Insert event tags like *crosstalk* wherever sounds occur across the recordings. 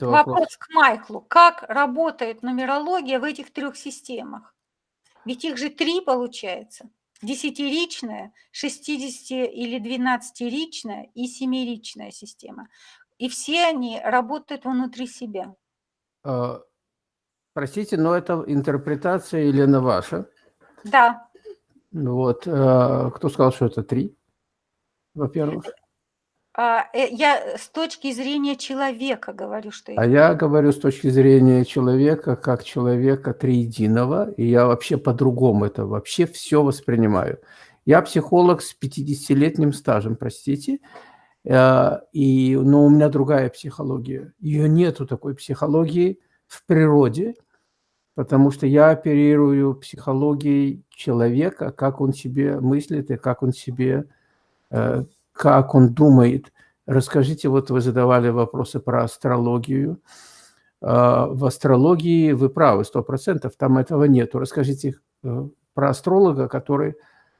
Это вопрос. вопрос к Майклу. Как работает нумерология в этих трех системах? Ведь их же три получается. Десятиричная, 60 или 12-ричная и семиричная система. И все они работают внутри себя. А, простите, но это интерпретация Елена ваша? Да. Вот. А, кто сказал, что это три, во-первых? А, э, я с точки зрения человека говорю, что... А я говорю с точки зрения человека, как человека триединого, и я вообще по-другому это вообще все воспринимаю. Я психолог с 50-летним стажем, простите, э, и, но у меня другая психология. Ее нету такой психологии в природе, потому что я оперирую психологией человека, как он себе мыслит и как он себе э, как он думает. Расскажите, вот вы задавали вопросы про астрологию. А, в астрологии вы правы, сто процентов, там этого нету. Расскажите э, про астролога, который,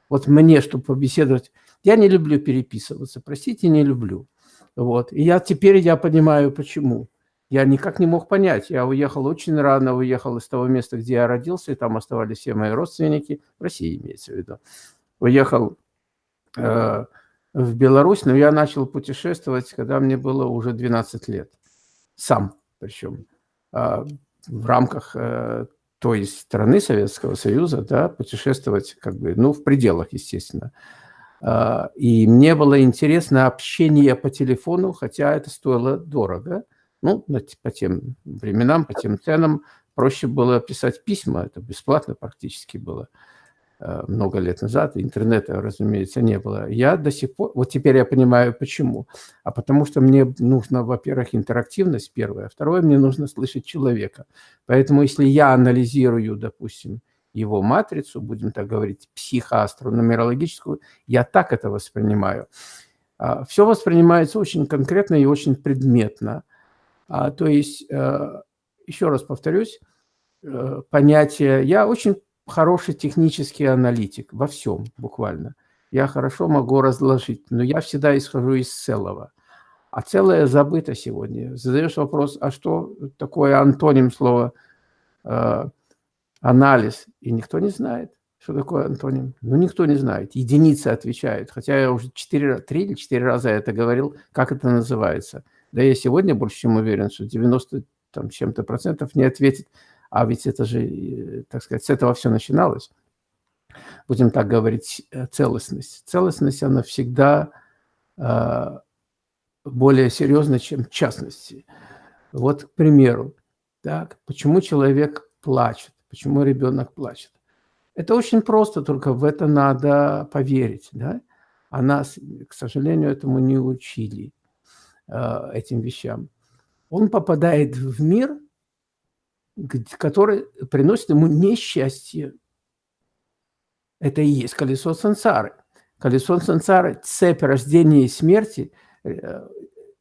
вот мне, чтобы побеседовать, я не люблю переписываться, простите, не люблю. Вот. И я теперь я понимаю, почему. Я никак не мог понять. Я уехал очень рано, уехал из того места, где я родился, и там оставались все мои родственники, в России имеется в виду. Уехал э, в Беларусь, но я начал путешествовать, когда мне было уже 12 лет. Сам причем. А, в рамках э, той страны Советского Союза, да, путешествовать как бы, ну, в пределах, естественно. А, и мне было интересно общение по телефону, хотя это стоило дорого. Ну, по тем временам, по тем ценам проще было писать письма, это бесплатно практически было. Э, много лет назад, интернета, разумеется, не было. Я до сих пор, вот теперь я понимаю, почему. А потому что мне нужно, во-первых, интерактивность первая, второе, мне нужно слышать человека. Поэтому если я анализирую, допустим, его матрицу, будем так говорить, психоастрономерологическую, я так это воспринимаю. А, Все воспринимается очень конкретно и очень предметно. А, то есть, э, еще раз повторюсь, э, понятие, я очень хороший технический аналитик во всем буквально. Я хорошо могу разложить, но я всегда исхожу из целого. А целое забыто сегодня. Задаешь вопрос, а что такое антоним слова э, анализ? И никто не знает, что такое антоним. Ну, никто не знает. Единицы отвечают. Хотя я уже 4, 3 или 4 раза это говорил, как это называется. Да я сегодня больше чем уверен, что 90 там, чем-то процентов не ответит а ведь это же, э, так сказать, с этого все начиналось. Будем так говорить, э, целостность. Целостность, она всегда э, более серьезна, чем частности. Вот, к примеру, так, почему человек плачет, почему ребенок плачет. Это очень просто, только в это надо поверить. Да? А нас, к сожалению, этому не учили, этим вещам. Он попадает в мир – который приносит ему несчастье. Это и есть колесо сансары. Колесо сансары – цепь рождения и смерти. Э,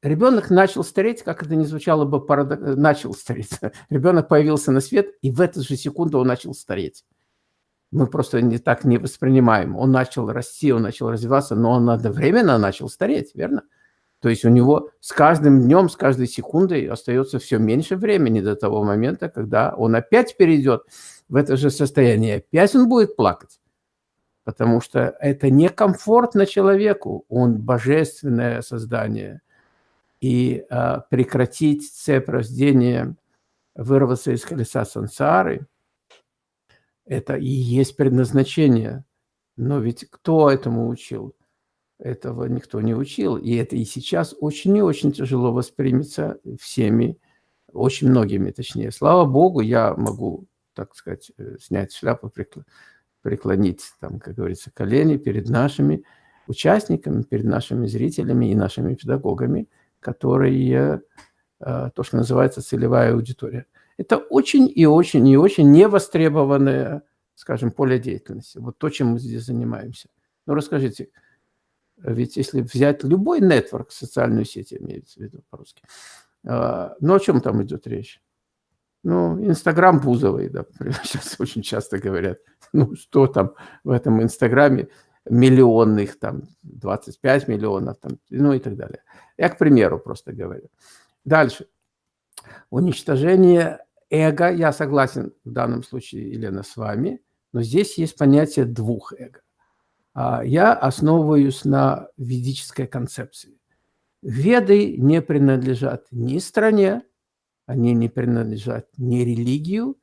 ребенок начал стареть, как это ни звучало бы, парадок... начал стареть. *laughs* Ребенок появился на свет, и в эту же секунду он начал стареть. Мы просто не так не воспринимаем. Он начал расти, он начал развиваться, но он одновременно начал стареть, верно? То есть у него с каждым днем, с каждой секундой остается все меньше времени до того момента, когда он опять перейдет в это же состояние. Опять он будет плакать. Потому что это некомфортно человеку. Он божественное создание. И а, прекратить цепь рождения, вырваться из колеса сансары, это и есть предназначение. Но ведь кто этому учил? Этого никто не учил, и это и сейчас очень и очень тяжело воспримется всеми, очень многими точнее. Слава Богу, я могу, так сказать, э, снять шляпу, преклонить, там, как говорится, колени перед нашими участниками, перед нашими зрителями и нашими педагогами, которые, э, то, что называется целевая аудитория. Это очень и очень и очень невостребованное, скажем, поле деятельности. Вот то, чем мы здесь занимаемся. Ну, расскажите, ведь если взять любой нетворк, социальную сеть имеется в виду по-русски, а, ну о чем там идет речь? Ну, Инстаграм Бузовой, да, сейчас *laughs* очень часто говорят. Ну, что там в этом Инстаграме миллионных, там, 25 миллионов, там, ну и так далее. Я к примеру просто говорю. Дальше. Уничтожение эго, я согласен в данном случае, Елена, с вами, но здесь есть понятие двух эго. А я основываюсь на ведической концепции. Веды не принадлежат ни стране, они не принадлежат ни религию,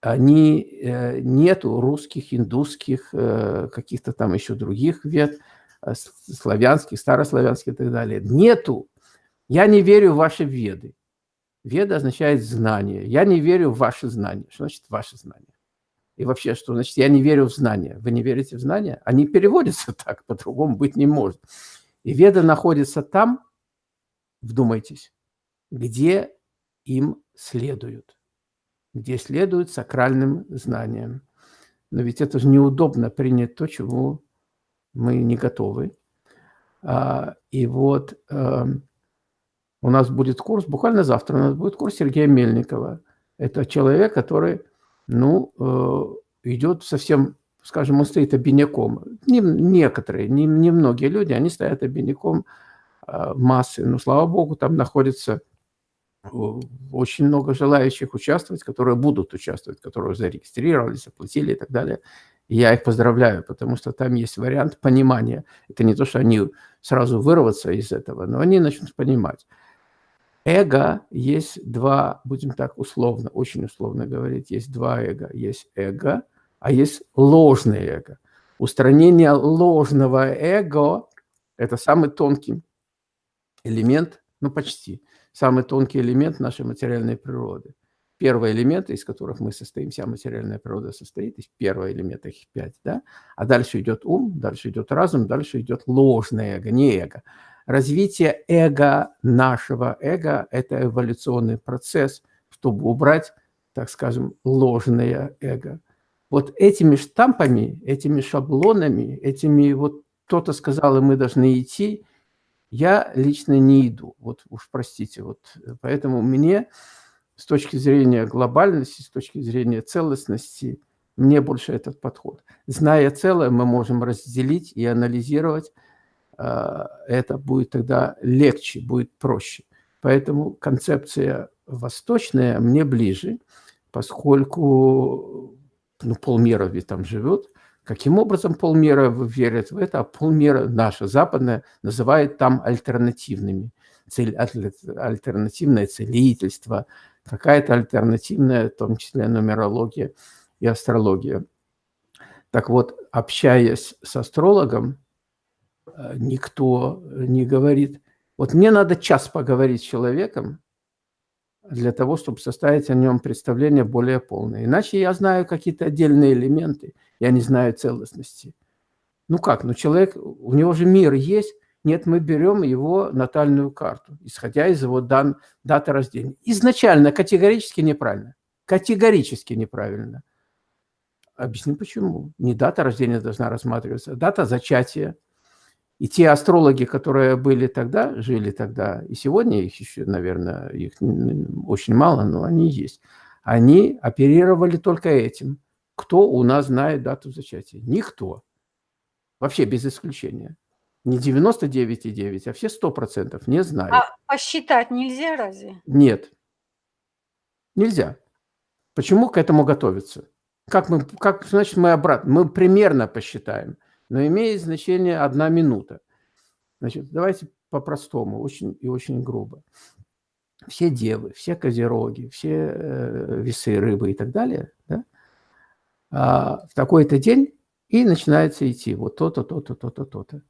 они, э, нету русских, индусских, э, каких-то там еще других вед, э, славянских, старославянских и так далее. Нету. Я не верю в ваши веды. Веда означает знание. Я не верю в ваши знания. Что значит ваши знания? И вообще, что значит я не верю в знания? Вы не верите в знания? Они переводятся *laughs* так, по-другому быть не может. И веда находится там, вдумайтесь, где им следуют, где следуют сакральным знаниям. Но ведь это же неудобно принять то, чему мы не готовы. А, и вот эм, у нас будет курс, буквально завтра у нас будет курс Сергея Мельникова. Это человек, который, ну, э, идет совсем, скажем, он стоит обиняком. Не, некоторые, не, не многие люди, они стоят обиняком э, массы. Но, слава богу, там находится э, очень много желающих участвовать, которые будут участвовать, которые зарегистрировались, оплатили и так далее. И я их поздравляю, потому что там есть вариант понимания. Это не то, что они сразу вырваться из этого, но они начнут понимать. Эго есть два, будем так условно, очень условно говорить, есть два эго. Есть эго, а есть ложное эго. Устранение ложного эго – это самый тонкий элемент, ну почти, самый тонкий элемент нашей материальной природы. Первый элемент, из которых мы состоим, вся материальная природа состоит, из первого элемента их пять, да? А дальше идет ум, дальше идет разум, дальше идет ложное эго, не эго. Развитие эго, нашего эго – это эволюционный процесс, чтобы убрать, так скажем, ложное эго. Вот этими штампами, этими шаблонами, этими вот кто-то сказал, и мы должны идти, я лично не иду. Вот уж простите. Вот поэтому мне с точки зрения глобальности, с точки зрения целостности, мне больше этот подход. Зная целое, мы можем разделить и анализировать, это будет тогда легче, будет проще. Поэтому концепция восточная мне ближе, поскольку ну, полмира ведь там живет. Каким образом полмира верят в это, а полмира наша западная называет там альтернативными. Цель, альтернативное целительство, какая-то альтернативная, в том числе нумерология и астрология. Так вот, общаясь с астрологом, Э, никто не говорит. Вот мне надо час поговорить с человеком для того, чтобы составить о нем представление более полное. Иначе я знаю какие-то отдельные элементы, я не знаю целостности. Ну как, ну человек, у него же мир есть. Нет, мы берем его натальную карту, исходя из его дан, даты рождения. Изначально категорически неправильно. Категорически неправильно. Объясню почему. Не дата рождения должна рассматриваться, а дата зачатия – и те астрологи, которые были тогда, жили тогда, и сегодня их еще, наверное, их очень мало, но они есть, они оперировали только этим. Кто у нас знает дату зачатия? Никто. Вообще без исключения. Не 99,9, а все 100% не знают. А посчитать нельзя разве? Нет. Нельзя. Почему к этому готовиться? Как мы, как, значит, мы обратно, мы примерно посчитаем но имеет значение одна минута. Значит, давайте по-простому, очень и очень грубо. Все девы, все козероги, все э, весы рыбы и так далее, да, а, в такой-то день и начинается идти вот то-то, то-то, то-то, то-то.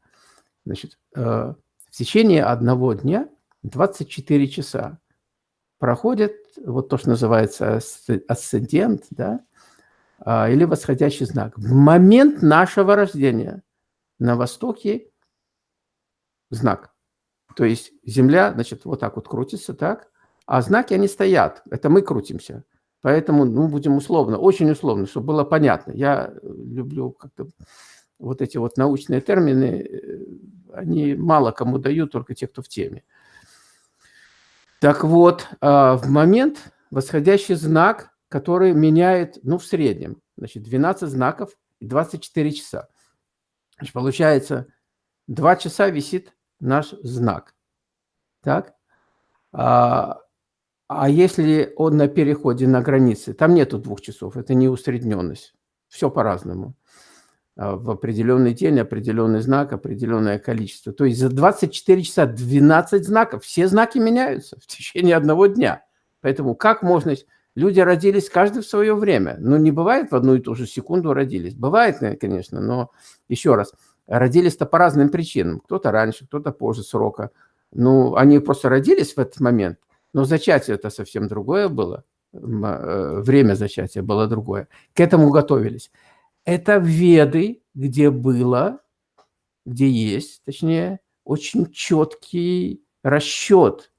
Значит, э, в течение одного дня 24 часа проходит вот то, что называется асцендент, да, или восходящий знак. В момент нашего рождения на востоке знак. То есть Земля, значит, вот так вот крутится, так, а знаки, они стоят. Это мы крутимся. Поэтому, ну, будем условно, очень условно, чтобы было понятно. Я люблю как-то вот эти вот научные термины, э, они мало кому дают, только те, кто в теме. Так вот, а, в момент восходящий знак который меняет, ну, в среднем, значит, 12 знаков и 24 часа. Значит, получается, 2 часа висит наш знак. Так? А, А если он на переходе на границе, там нету двух часов, это не усредненность. Все по-разному. А, в определенный день определенный знак, определенное количество. То есть за 24 часа 12 знаков, все знаки меняются в течение одного дня. Поэтому как можно... Люди родились каждый в свое время. Ну, не бывает в одну и ту же секунду родились. Бывает, конечно, но еще раз, родились-то по разным причинам. Кто-то раньше, кто-то позже срока. Ну, они просто родились в этот момент, но зачатие это совсем другое было. Э, время зачатия было другое. К этому готовились. Это Веды, где было, где есть, точнее, очень четкий расчет,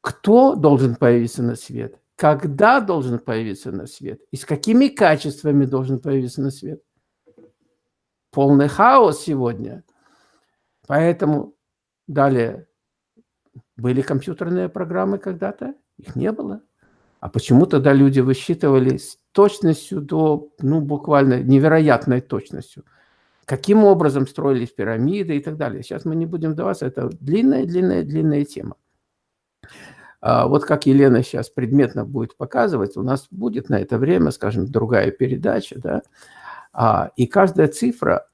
кто должен появиться на свет, когда должен появиться на свет и с какими качествами должен появиться на свет. Полный хаос сегодня. Поэтому далее были компьютерные программы когда-то, их не было. А почему тогда люди высчитывали с точностью до, ну, буквально невероятной точностью? Каким образом строились пирамиды и так далее. Сейчас мы не будем вдаваться, это длинная-длинная-длинная тема. А вот как Елена сейчас предметно будет показывать, у нас будет на это время, скажем, другая передача, да, а, и каждая цифра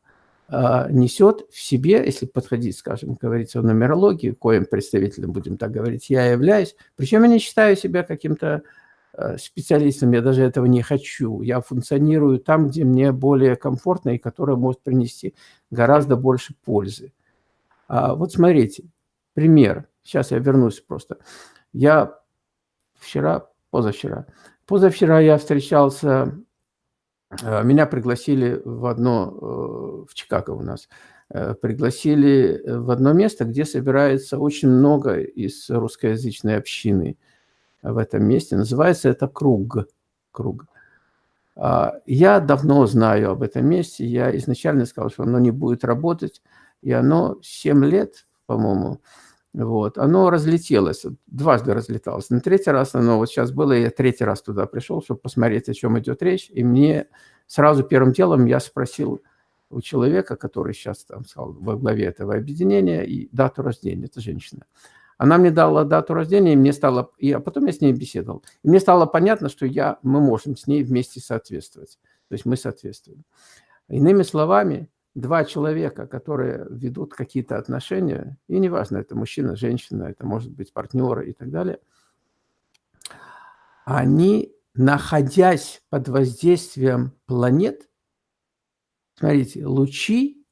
а, несет в себе, если подходить, скажем, говорится о нумерологии, коим представителем, будем так говорить, я являюсь, причем я не считаю себя каким-то специалистом, я даже этого не хочу. Я функционирую там, где мне более комфортно и которое может принести гораздо больше пользы. Вот смотрите, пример. Сейчас я вернусь просто. Я вчера, позавчера, позавчера я встречался Э, меня пригласили в одно, э, в Чикаго у нас, э, пригласили в одно место, где собирается очень много из русскоязычной общины в этом месте. Называется это «Круг». Круг. А, я давно знаю об этом месте. Я изначально сказал, что оно не будет работать. И оно 7 лет, по-моему, вот, оно разлетелось, дважды разлеталось. На третий раз оно вот сейчас было, я третий раз туда пришел, чтобы посмотреть, о чем идет речь. И мне сразу первым делом я спросил у человека, который сейчас там стал во главе этого объединения, и дату рождения, это женщина. Она мне дала дату рождения, и мне стало, и, а потом я с ней беседовал. И мне стало понятно, что я, мы можем с ней вместе соответствовать. То есть мы соответствуем. Иными словами, два человека, которые ведут какие-то отношения, и неважно, это мужчина, женщина, это может быть партнеры и так далее, они, находясь под воздействием планет, смотрите, лучи,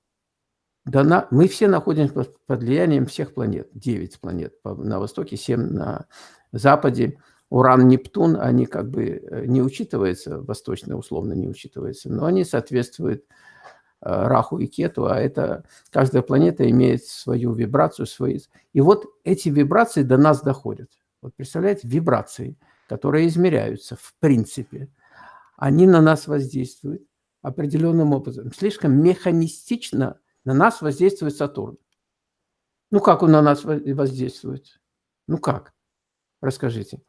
дана, мы все находимся под влиянием всех планет, 9 планет на востоке, 7 на западе, Уран, Нептун, они как бы э, не учитываются, восточно условно не учитываются, но они соответствуют Раху и Кету, а это каждая планета имеет свою вибрацию, свои. И вот эти вибрации до нас доходят. Вот представляете, вибрации, которые измеряются в принципе, они на нас воздействуют определенным образом. Слишком механистично на нас воздействует Сатурн. Ну, как он на нас воздействует? Ну, как? Расскажите.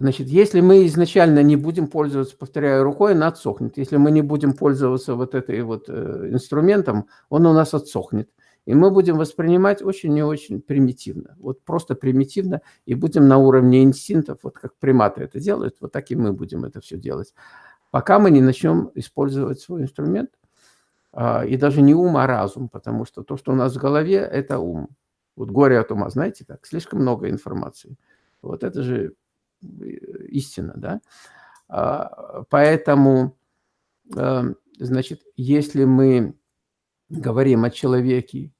Значит, если мы изначально не будем пользоваться, повторяю, рукой, она отсохнет. Если мы не будем пользоваться вот этой вот э, инструментом, он у нас отсохнет. И мы будем воспринимать очень и очень примитивно. Вот просто примитивно. И будем на уровне инстинктов, вот как приматы это делают, вот так и мы будем это все делать. Пока мы не начнем использовать свой инструмент, а, и даже не ум, а разум, потому что то, что у нас в голове, это ум. Вот горе от ума, знаете как? Слишком много информации. Вот это же истина, да. А, поэтому, эм, значит, если мы говорим о человеке,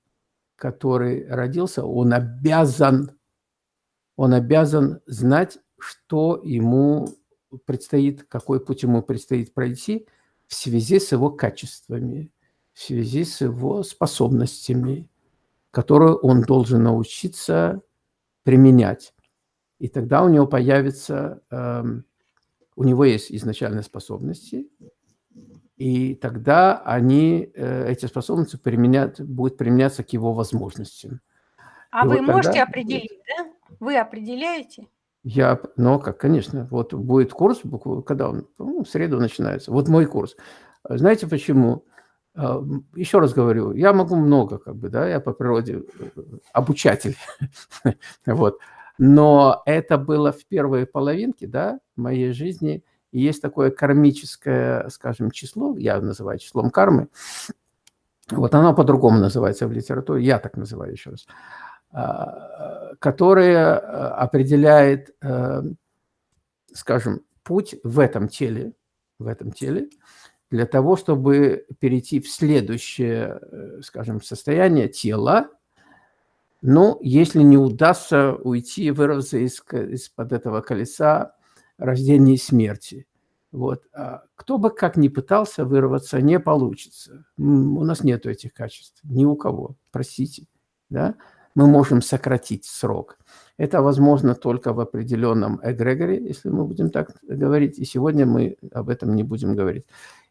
который родился, он обязан, он обязан знать, что ему предстоит, какой путь ему предстоит пройти в связи с его качествами, в связи с его способностями, которые он должен научиться применять. И тогда у него появится, э, у него есть изначальные способности, и тогда они, э, эти способности применят, будут применяться к его возможностям. А и вы вот можете определить, да? Вы определяете? Я, ну как, конечно, вот будет курс, когда он, ну, в среду начинается, вот мой курс. Знаете почему? А, Еще раз говорю, я могу много, как бы, да, я по природе э, обучатель, *laughs* вот. Но это было в первой половинке да, моей жизни. Есть такое кармическое, скажем, число, я называю числом кармы. Вот оно по-другому называется в литературе, я так называю еще раз. А, которое а, определяет, э, скажем, путь в этом теле, в этом теле, для того, чтобы перейти в следующее, э, скажем, состояние тела, ну, если не удастся уйти, вырваться из, из-под этого колеса рождения и смерти. Вот. А кто бы как ни пытался вырваться, не получится. У нас нет этих качеств, ни у кого, простите. Да? Мы можем сократить срок. Это возможно только в определенном эгрегоре, если мы будем так говорить, и сегодня мы об этом не будем говорить.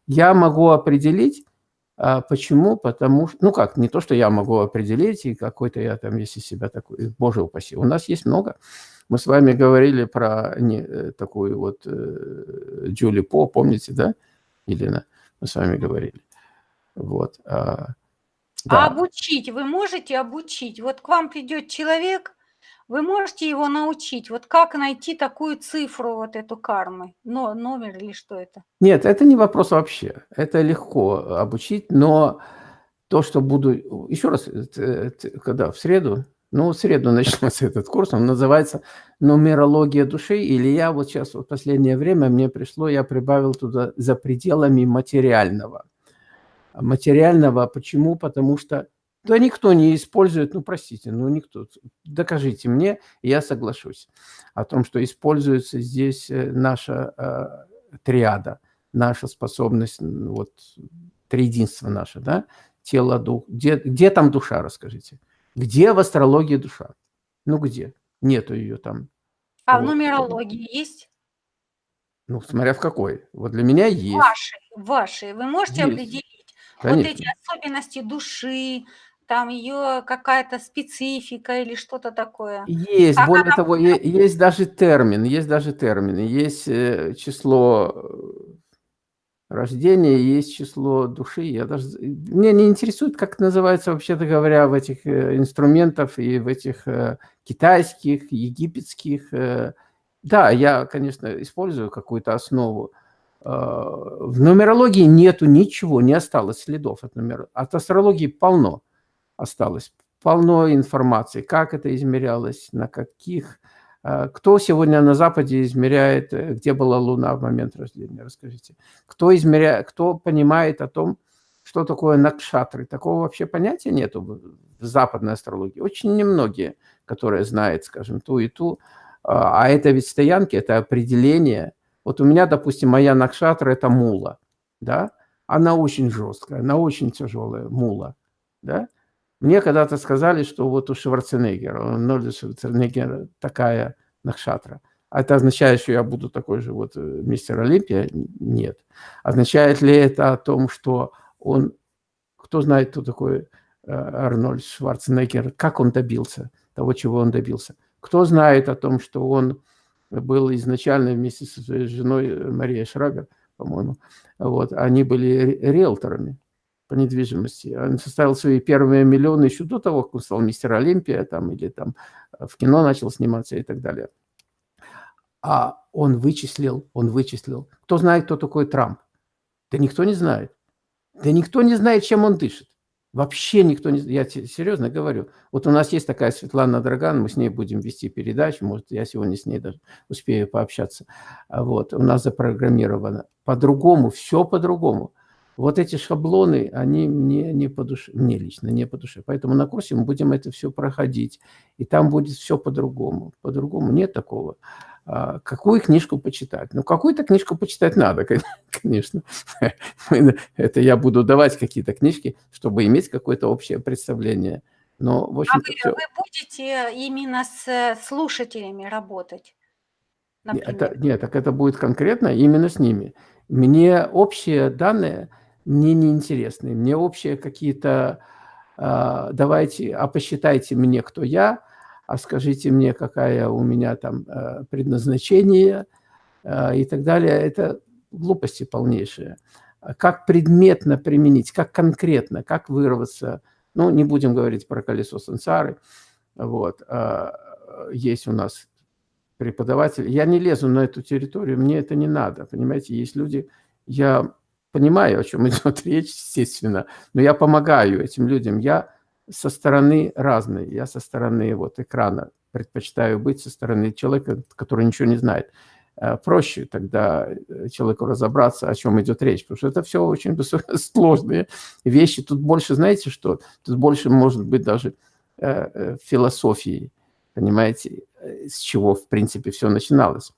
Я могу определить, почему? Потому что, ну как, не то, что я могу определить, и какой-то я там, если себя такой, боже упаси. У нас есть много. Мы с вами говорили про не, э, такую вот э, Джули По, помните, да, Елена? Мы с вами говорили. Вот. А, да. а обучить вы можете обучить? Вот к вам придет человек, вы можете его научить, вот как найти такую цифру, вот эту кармы, но, номер или что это? Нет, это не вопрос вообще. Это легко обучить, но то, что буду... Еще раз, э, когда в среду, ну, в среду *laughs* начнется этот курс, он называется «Нумерология души», или я вот сейчас, в последнее время мне пришло, я прибавил туда «За пределами материального». Материального почему? Потому что да никто не использует, ну простите, ну никто. Докажите мне, и я соглашусь о том, что используется здесь э, наша э, триада, наша способность, вот триединство наше, да, тело, дух. Где, где там душа, расскажите? Где в астрологии душа? Ну где? Нету ее там. А вот. в нумерологии есть? Ну, смотря в какой. Вот для меня есть. Ваши, ваши. Вы можете есть. определить Конечно. вот эти особенности души, там ее какая-то специфика или что-то такое. Есть, как более она... того, есть даже термин, есть даже термины, есть э, число э, рождения, есть число души. Я даже... Мне не интересует, как называется, вообще-то говоря, в этих э, инструментах и в этих китайских, египетских. Да, я, конечно, использую какую-то основу. В нумерологии нету ничего, не осталось следов от нумерологии. От астрологии полно осталось. Полно информации, как это измерялось, на каких... Э, кто сегодня на Западе измеряет, э, где была Луна в момент рождения, расскажите. Кто, измеряет, кто понимает о том, что такое накшатры? Такого вообще понятия нету в западной астрологии. Очень немногие, которые знают, скажем, ту и ту. А, а это ведь стоянки, это определение. Вот у меня, допустим, моя накшатра – это мула, да? Она очень жесткая, она очень тяжелая, мула, да? Мне когда-то сказали, что вот у Шварценеггера, у Нольда Шварценеггера такая накшатра. Это означает, что я буду такой же вот э, мистер Олимпия? Нет. Означает ли это о том, что он... Кто знает, кто такой э, Арнольд Шварценеггер, как он добился того, чего он добился? Кто знает о том, что он был изначально вместе со своей женой э, Марией Шрабер, по-моему, вот, они были риэлторами по недвижимости. Он составил свои первые миллионы еще до того, как он стал мистер Олимпия, там, или там э, в кино начал сниматься и так далее. А он вычислил, он вычислил. Кто знает, кто такой Трамп? Да никто не знает. Да никто не знает, чем он дышит. Вообще никто не... Я серьезно говорю. Вот у нас есть такая Светлана Драган, мы с ней будем вести передачу, может, я сегодня с ней даже успею пообщаться. Вот, у нас запрограммировано. По-другому, все по-другому. Вот эти шаблоны, они мне не по душе, мне лично не по душе. Поэтому на курсе мы будем это все проходить. И там будет все по-другому. По-другому нет такого. А, какую книжку почитать? Ну, какую-то книжку почитать надо, *laughs* конечно. Это я буду давать какие-то книжки, чтобы иметь какое-то общее представление. Но, в общем а вы, все... вы будете именно с слушателями работать? Например? Это, нет, так это будет конкретно именно с ними. Мне общие данные мне не интересны. Мне общие какие-то, э, давайте, а посчитайте мне, кто я, а скажите мне, какая у меня там э, предназначение э, и так далее. Это глупости полнейшие. Как предметно применить, как конкретно, как вырваться. Ну, не будем говорить про колесо сансары. Вот. есть у нас преподаватель. Я не лезу на эту территорию, мне это не надо, понимаете, есть люди, я понимаю, о чем идет *laughs* речь, естественно, но я помогаю этим людям, я со стороны разной, я со стороны вот экрана предпочитаю быть со стороны человека, который ничего не знает. Э, проще тогда э, человеку разобраться, о чем идет речь, потому что это все очень *laughs* сложные вещи. Тут больше, знаете что, тут больше может быть даже э, философии, понимаете, с чего, в принципе, все начиналось.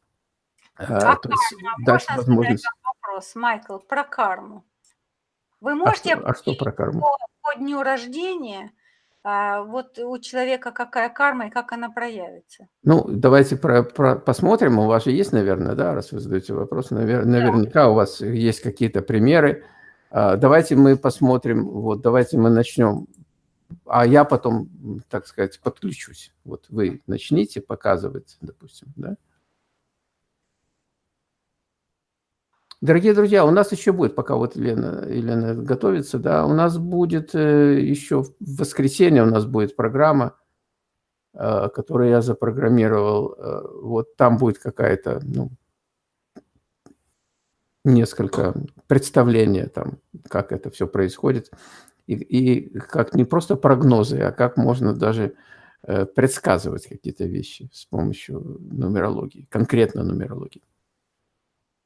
А То есть дать возможность... вопрос, Майкл, про карму. Вы можете... А что, а что про карму? По, по дню рождения а вот у человека какая карма и как она проявится? Ну, давайте про, про, посмотрим. У вас же есть, наверное, да, раз вы задаете вопрос, навер, наверняка у вас есть какие-то примеры. А, давайте мы посмотрим, вот давайте мы начнем, а я потом, так сказать, подключусь. Вот вы начните показывать, допустим, да? Дорогие друзья, у нас еще будет, пока вот Елена, Елена готовится, да, у нас будет э, еще в воскресенье у нас будет программа, э, которую я запрограммировал. Э, вот там будет какая-то, ну, несколько представления там, как это все происходит. И, и как не просто прогнозы, а как можно даже предсказывать какие-то вещи с помощью нумерологии, конкретно нумерологии.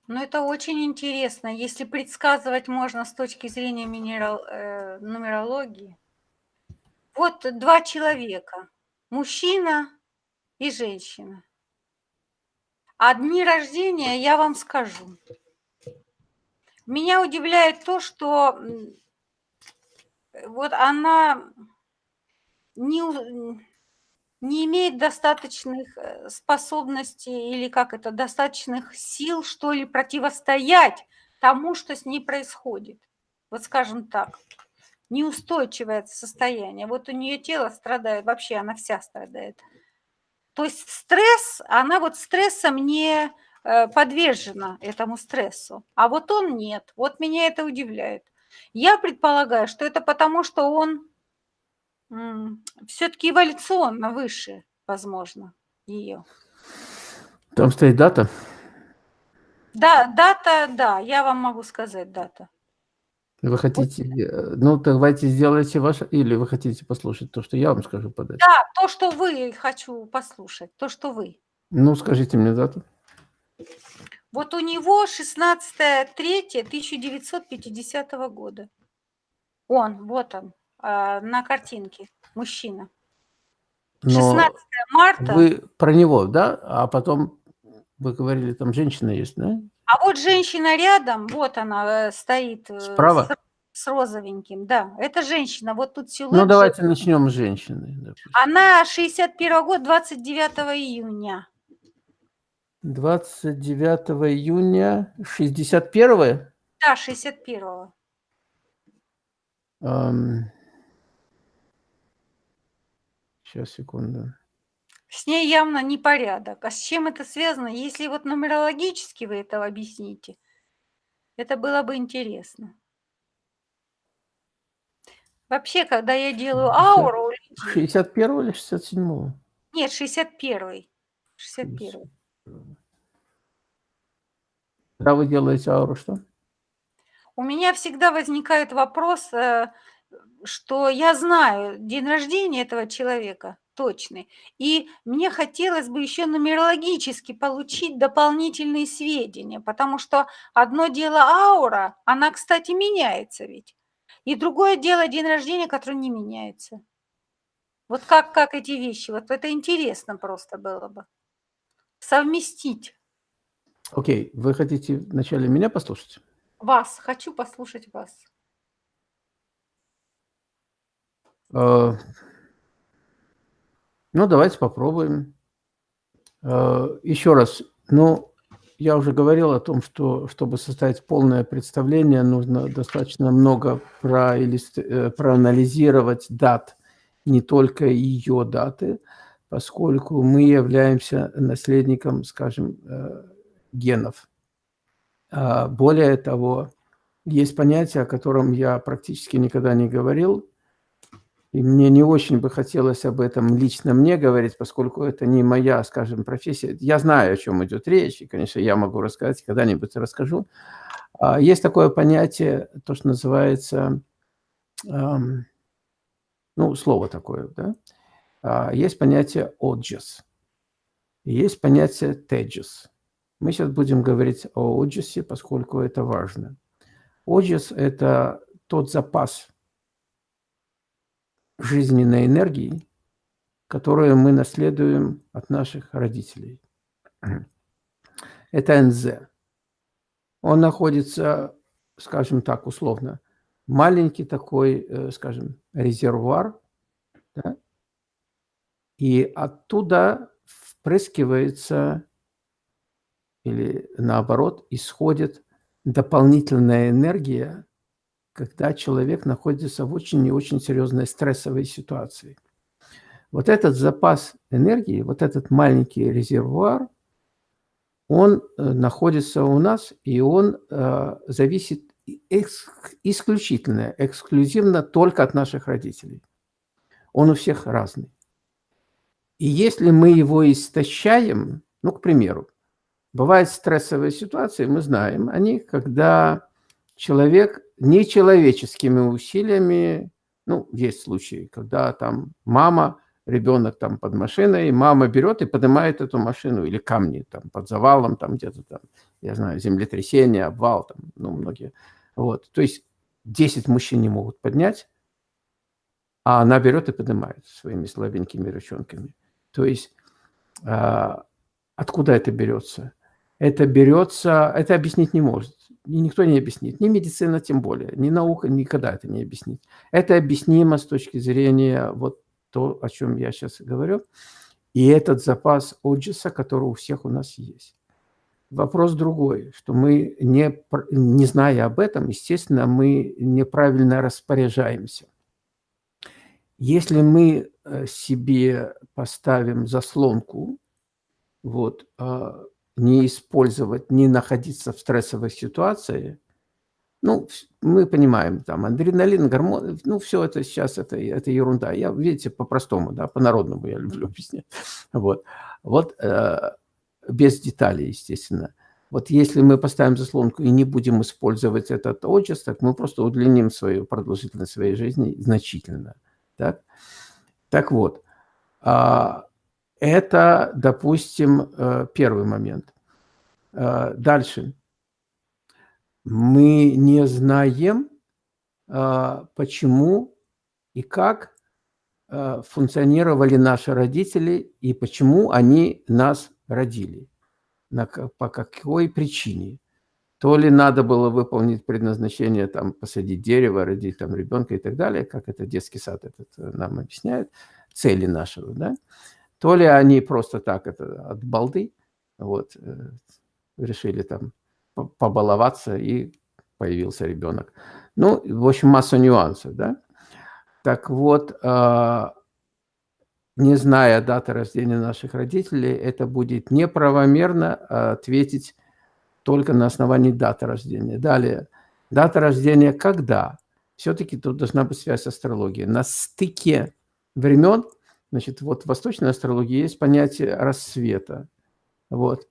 Ну, это очень интересно. Если предсказывать можно с точки зрения минерал, э, нумерологии. Вот два человека, мужчина и женщина. А дни рождения я вам скажу. Меня удивляет то, что вот она не, не имеет достаточных э, способностей или как это, достаточных сил, что ли, противостоять тому, что с ней происходит. Вот скажем так, неустойчивое состояние. Вот у нее тело страдает, вообще она вся страдает. То есть стресс, она вот стрессом не э, подвержена этому стрессу, а вот он нет. Вот меня это удивляет. Я предполагаю, что это потому, что он все-таки эволюционно выше, возможно, ее. Там стоит дата? Да, дата, да, я вам могу сказать дата. Вы хотите, э, ну давайте сделайте ваше, или вы хотите послушать то, что я вам скажу подать? Да, то, что вы хочу послушать, то, что вы. Ну, скажите мне дату. Вот у него 16.3.1950 года. Он, вот он. А, на картинке мужчина. 16 марта. Вы про него, да? А потом вы говорили, там женщина есть, да? А вот женщина рядом, вот она э, стоит. Э, Справа? С, с розовеньким, да. Это женщина. Вот тут силуэт. Ну, давайте же... начнем с женщины. Допустим. Она 61 год, 29 июня. 29 июня 61 -го? Да, 61 -го. Um, Сейчас, секунду. С ней явно непорядок. А с чем это связано? Если вот нумерологически вы это объясните, это было бы интересно. Вообще, когда я делаю ауру... 61 или 67? Нет, 61. 61. Когда вы делаете ауру, что? У меня всегда возникает вопрос, э, что я знаю день рождения этого человека точный, и мне хотелось бы еще нумерологически получить дополнительные сведения, потому что одно дело аура, она, кстати, меняется ведь, и другое дело день рождения, который не меняется. Вот как, как эти вещи, вот это интересно просто было бы совместить. Окей, okay. вы хотите вначале меня послушать? Вас, хочу послушать вас. Э, ну, давайте попробуем. Э, Еще раз, ну, я уже говорил о том, что чтобы составить полное представление, нужно достаточно много э, проанализировать дат, не только ее даты, поскольку мы являемся наследником, скажем, генов. А более того, есть понятие, о котором я практически никогда не говорил, И мне не очень бы хотелось об этом лично мне говорить, поскольку это не моя, скажем, профессия. Я знаю, о чем идет речь, и, конечно, я могу рассказать, когда-нибудь расскажу. А, есть такое понятие, то, что называется, ну, слово такое, да? А, есть понятие «оджес», есть понятие «теджес». Мы сейчас будем говорить о оджесе, поскольку это важно. Оджес – это тот запас жизненной энергии, которую мы наследуем от наших родителей. Это НЗ. Он находится, скажем так, условно, маленький такой, э, скажем, резервуар, да? и оттуда впрыскивается или наоборот исходит дополнительная энергия когда человек находится в очень и очень серьезной стрессовой ситуации. Вот этот запас энергии, вот этот маленький резервуар, он э, находится у нас, и он э, зависит экс исключительно, эксклюзивно только от наших родителей. Он у всех разный. И если мы его истощаем, ну, к примеру, бывают стрессовые ситуации, мы знаем они, когда человек нечеловеческими усилиями, ну, есть случаи, когда там мама, ребенок там под машиной, мама берет и поднимает эту машину, или камни там под завалом, там где-то там, я знаю, землетрясение, обвал, там, ну, многие. Вот, то есть 10 мужчин не могут поднять, а она берет и поднимает своими слабенькими ручонками. То есть э, откуда это берется? Это берется, это объяснить не может и никто не объяснит, ни медицина тем более, ни наука никогда это не объяснит. Это объяснимо с точки зрения вот то, о чем я сейчас говорю, и этот запас оджиса, который у всех у нас есть. Вопрос другой, что мы, не, не зная об этом, естественно, мы неправильно распоряжаемся. Если мы э, себе поставим заслонку, вот, а, не использовать, не находиться в стрессовой ситуации, ну, мы понимаем, там, адреналин, гормоны, ну, все это сейчас, это, это ерунда. Я, видите, по-простому, да, по-народному я люблю *laughs* объяснять. Вот, вот э, без деталей, естественно. Вот если мы поставим заслонку и не будем использовать этот отчет, так мы просто удлиним свою продолжительность своей жизни значительно. Так, так вот, а, это, допустим, э, первый момент. Э, дальше. Мы не знаем, э, почему и как функционировали наши родители и почему они нас родили, по какой причине. То ли надо было выполнить предназначение, там, посадить дерево, родить там ребенка и так далее, как это детский сад этот нам объясняет, цели нашего, да, то ли они просто так, это от балды, вот, э, решили там побаловаться, и появился ребенок. Ну, в общем, масса нюансов, да. Так вот, а, не зная даты рождения наших родителей, это будет неправомерно ответить только на основании даты рождения. Далее, дата рождения когда? Все-таки тут должна быть связь астрологии. На стыке времен Значит, вот в восточной астрологии есть понятие рассвета. Вот.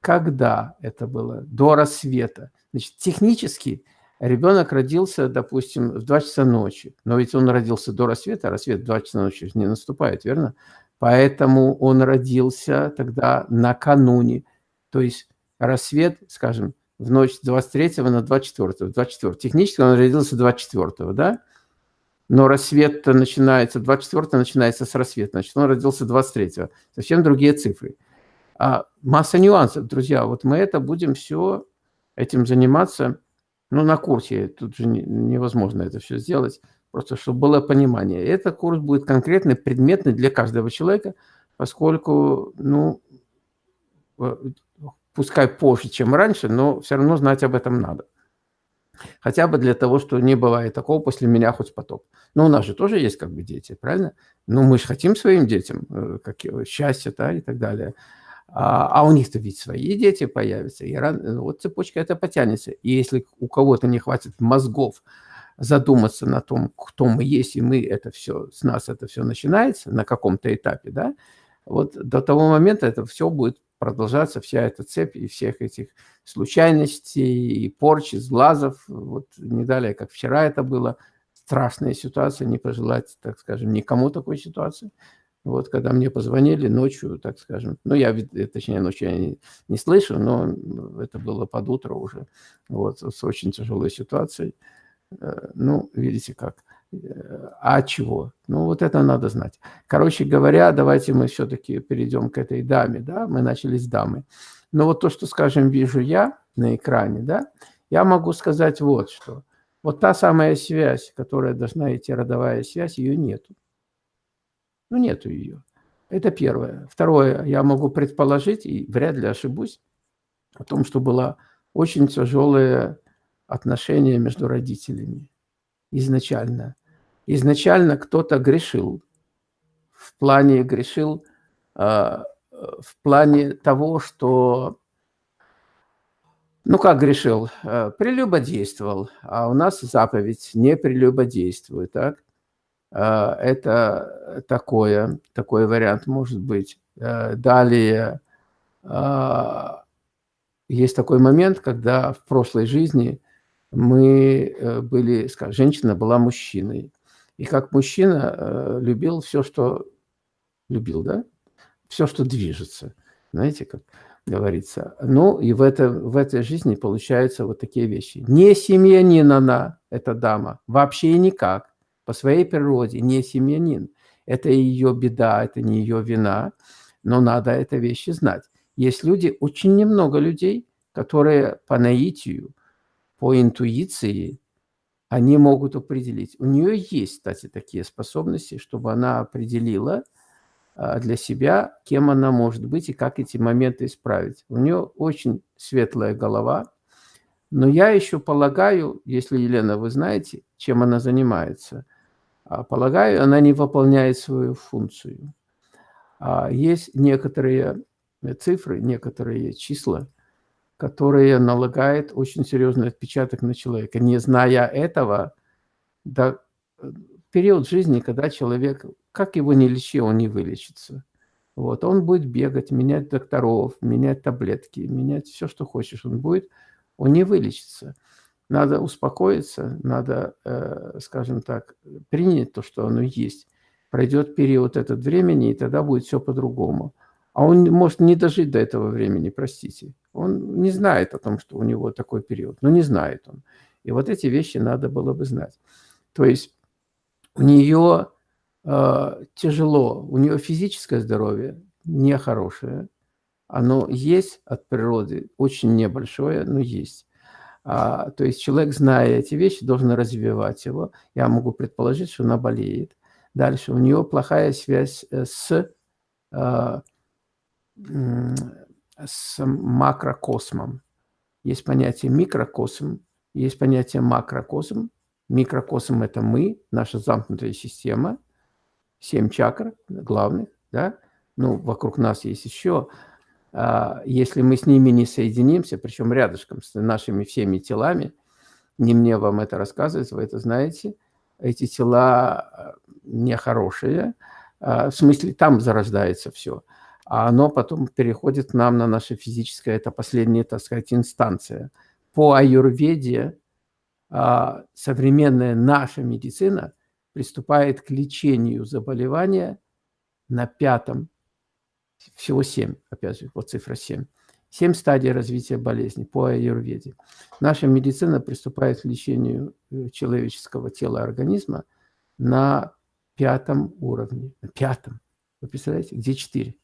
Когда это было? До рассвета. Значит, технически ребенок родился, допустим, в 2 часа ночи. Но ведь он родился до рассвета, а рассвет в 2 часа ночи не наступает, верно? Поэтому он родился тогда накануне. То есть рассвет, скажем, в ночь с 23 на 24. 24. Технически он родился 24, да? Но рассвет начинается, 24 начинается с рассвета, значит, он родился 23-го. Совсем другие цифры. А масса нюансов, друзья. Вот мы это будем все этим заниматься, ну, на курсе. Тут же невозможно это все сделать, просто чтобы было понимание. Этот курс будет конкретный, предметный для каждого человека, поскольку, ну, э, пускай позже, чем раньше, но все равно знать об этом надо. Хотя бы для того, что не бывает такого после меня хоть потоп. Но у нас же тоже есть как бы дети, правильно? Ну, мы же хотим своим детям э, как, счастья да, и так далее. А, а у них-то ведь свои дети появятся. И рано, вот цепочка это потянется. И если у кого-то не хватит мозгов задуматься на том, кто мы есть, и мы это все, с нас это все начинается на каком-то этапе, да, вот до того момента это все будет продолжаться, вся эта цепь и всех этих случайностей, и порчи, сглазов. Вот не далее, как вчера это было, страшная ситуация, не пожелать, так скажем, никому такой ситуации. Вот, когда мне позвонили ночью, так скажем, ну, я, точнее, ночью я не, не слышу, но это было под утро уже, вот, с очень тяжелой ситуацией. Э, ну, видите как. А чего? Ну, вот это надо знать. Короче говоря, давайте мы все-таки перейдем к этой даме, да, мы начали с дамы. Но вот то, что, скажем, вижу я на экране, да, я могу сказать вот что. Вот та самая связь, которая должна идти, родовая связь, ее нету. Ну, нету ее. Это первое. Второе, я могу предположить, и вряд ли ошибусь, о том, что было очень тяжелое отношение между родителями изначально. Изначально кто-то грешил. В плане грешил, э, в плане того, что, ну как грешил, э, прелюбодействовал, а у нас заповедь не прелюбодействует, так? Э, это такое, такой вариант может быть. Далее есть такой момент, когда в прошлой жизни мы э, были, скажем, женщина была мужчиной. И как мужчина э, любил все, что любил, да? Все, что движется. Знаете, как говорится. Ну, и в, это, в этой жизни получаются вот такие вещи. Не семьянин она, эта дама, вообще никак. По своей природе не семьянин. Это ее беда, это не ее вина. Но надо это вещи знать. Есть люди, очень немного людей, которые по наитию, по интуиции они могут определить. У нее есть, кстати, такие способности, чтобы она определила а, для себя, кем она может быть и как эти моменты исправить. У нее очень светлая голова, но я еще полагаю, если, Елена, вы знаете, чем она занимается, а, полагаю, она не выполняет свою функцию. А, есть некоторые цифры, некоторые числа, которое налагает очень серьезный отпечаток на человека. Не зная этого, э, период жизни, когда человек, как его не лечи, он не вылечится. Вот, он будет бегать, менять докторов, менять таблетки, менять все, что хочешь. Он будет, он не вылечится. Надо успокоиться, надо, э, скажем так, принять то, что оно есть. Пройдет период этот времени, и тогда будет все по-другому. А он может не дожить до этого времени, простите. Он не знает о том, что у него такой период. Ну, не знает он. И вот эти вещи надо было бы знать. То есть у нее э, тяжело, у нее физическое здоровье нехорошее. Оно есть от природы, очень небольшое, но есть. А, то есть человек, зная эти вещи, должен развивать его. Я могу предположить, что она болеет. Дальше у нее плохая связь э, с э, с макрокосмом. Есть понятие микрокосм, есть понятие макрокосм. Микрокосм – это мы, наша замкнутая система, семь чакр главных, да? Ну, вокруг нас есть еще. А, если мы с ними не соединимся, причем рядышком с нашими всеми телами, не мне вам это рассказывать, вы это знаете, эти тела а, нехорошие, а, в смысле там зарождается все – а оно потом переходит к нам на наше физическое, это последняя, так сказать, инстанция. По аюрведе а, современная наша медицина приступает к лечению заболевания на пятом, всего семь, опять же, вот цифра семь. Семь стадий развития болезни по аюрведе. Наша медицина приступает к лечению э, человеческого тела организма на пятом уровне. На пятом. Вы представляете, где четыре?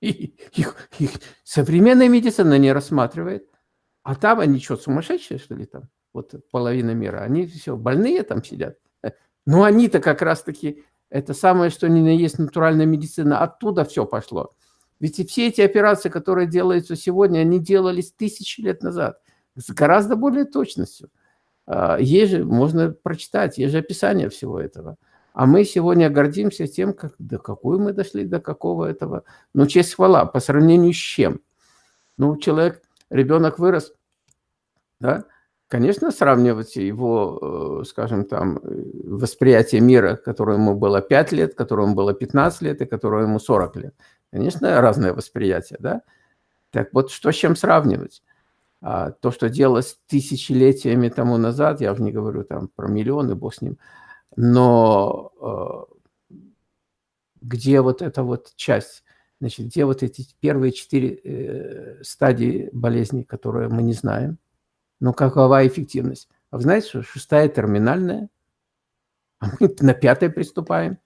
*laughs* их, их современная медицина не рассматривает. А там они что, сумасшедшие, что ли, там? Вот половина мира. Они все, больные там сидят. *laughs* Но они-то как раз-таки, это самое, что ни на есть натуральная медицина, оттуда все пошло. Ведь и все эти операции, которые делаются сегодня, они делались тысячи лет назад. С гораздо более точностью. А, есть же, можно прочитать, есть же описание всего этого. А мы сегодня гордимся тем, как, до какой мы дошли, до какого этого. Ну, честь хвала, по сравнению с чем? Ну, человек, ребенок вырос, да, Конечно, сравнивать его, э, скажем там, э, восприятие мира, которое ему было 5 лет, которому было 15 лет и которое ему 40 лет. Конечно, разное восприятие, да? Так вот, что с чем сравнивать? А то, что делалось тысячелетиями тому назад, я уже не говорю там про миллионы, бог с ним, но э, где вот эта вот часть, значит, где вот эти первые четыре э, стадии болезни, которые мы не знаем, ну какова эффективность? А вы знаете, что шестая терминальная, а мы *laughs* на пятой приступаем.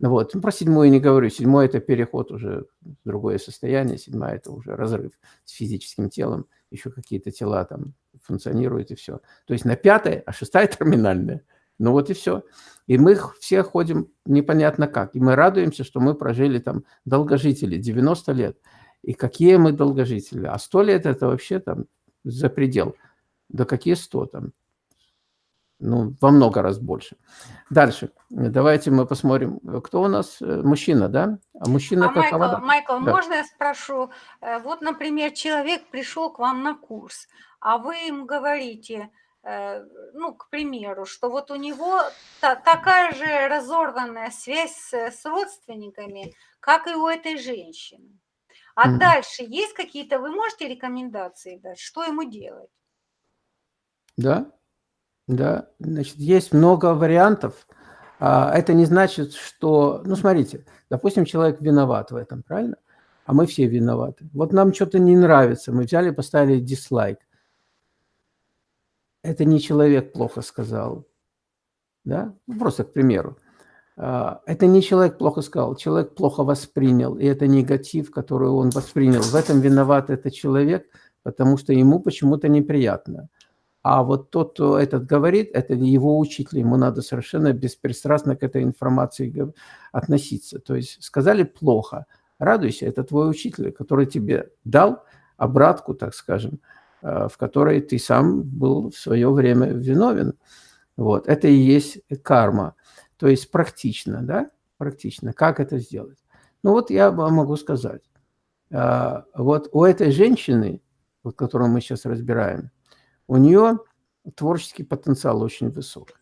Ну вот, ну, про седьмую не говорю. Седьмой – это переход уже в другое состояние. Седьмая – это уже разрыв с физическим телом. Еще какие-то тела там функционируют и все. То есть на пятой, а шестая – терминальная. Ну вот и все. И мы все ходим непонятно как. И мы радуемся, что мы прожили там долгожители, 90 лет. И какие мы долгожители. А 100 лет – это вообще там за предел. Да какие 100 там? Ну, во много раз больше. Дальше. Давайте мы посмотрим, кто у нас? Э, мужчина, да? А мужчина а Майкл, вода? Майкл, да. можно я спрошу? Э, вот, например, человек пришел к вам на курс, а вы ему говорите, ну, к примеру, что вот у него та, такая же разорванная связь с, с родственниками, как и у этой женщины. А mm. дальше есть какие-то, вы можете рекомендации дать, что ему делать? Да, да, значит, есть много вариантов. А, это не значит, что... Ну, смотрите, допустим, человек виноват в этом, правильно? А мы все виноваты. Вот нам что-то не нравится, мы взяли, поставили дизлайк. Это не человек плохо сказал, да? Ну, просто к примеру. А, это не человек плохо сказал, человек плохо воспринял, и это негатив, который он воспринял. В этом виноват этот человек, потому что ему почему-то неприятно. А вот тот, кто этот говорит, это его учитель, ему надо совершенно беспристрастно к этой информации относиться. То есть сказали плохо, радуйся, это твой учитель, который тебе дал обратку, так скажем, в которой ты сам был в свое время виновен. Вот, это и есть карма. То есть практично, да, практично. Как это сделать? Ну вот я могу сказать. Э, вот у этой женщины, вот, которую мы сейчас разбираем, у нее творческий потенциал очень высок.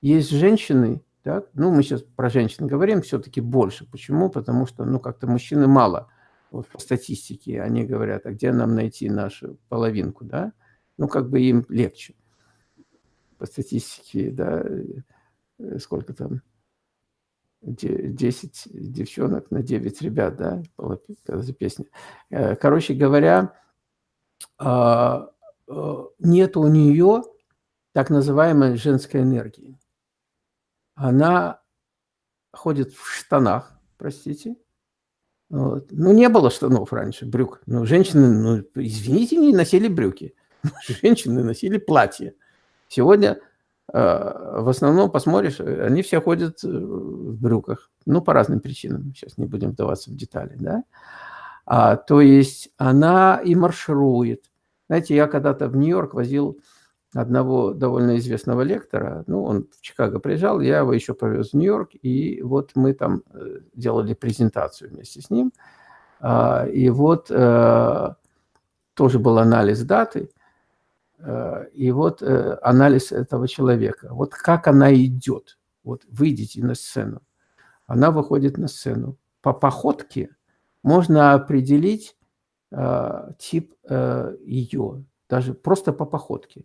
Есть женщины, так, ну мы сейчас про женщин говорим все-таки больше. Почему? Потому что ну как-то мужчины мало. Вот по статистике они говорят, а где нам найти нашу половинку, да? Ну как бы им легче. По статистике, да, э, сколько там, 10 девчонок на 9 ребят, да, за песня. Э, короче говоря, а, Э, нет у нее так называемой женской энергии. Она ходит в штанах, простите. Вот. Ну, не было штанов раньше, брюк. Ну, женщины, ну, извините, не носили брюки. *laughs* Женщины носили платья. Сегодня э, в основном, посмотришь, они все ходят э, в брюках. Ну, по разным причинам. Сейчас не будем вдаваться в детали, да. А, то есть она и марширует, знаете, я когда-то в Нью-Йорк возил одного довольно известного лектора, ну, он в Чикаго приезжал, я его еще повез в Нью-Йорк, и вот мы там э, делали презентацию вместе с ним, а, и вот э, тоже был анализ даты, э, и вот анализ этого человека. Вот как она идет, вот выйдите на сцену, она выходит на сцену. По походке можно определить, тип ее, даже просто по походке.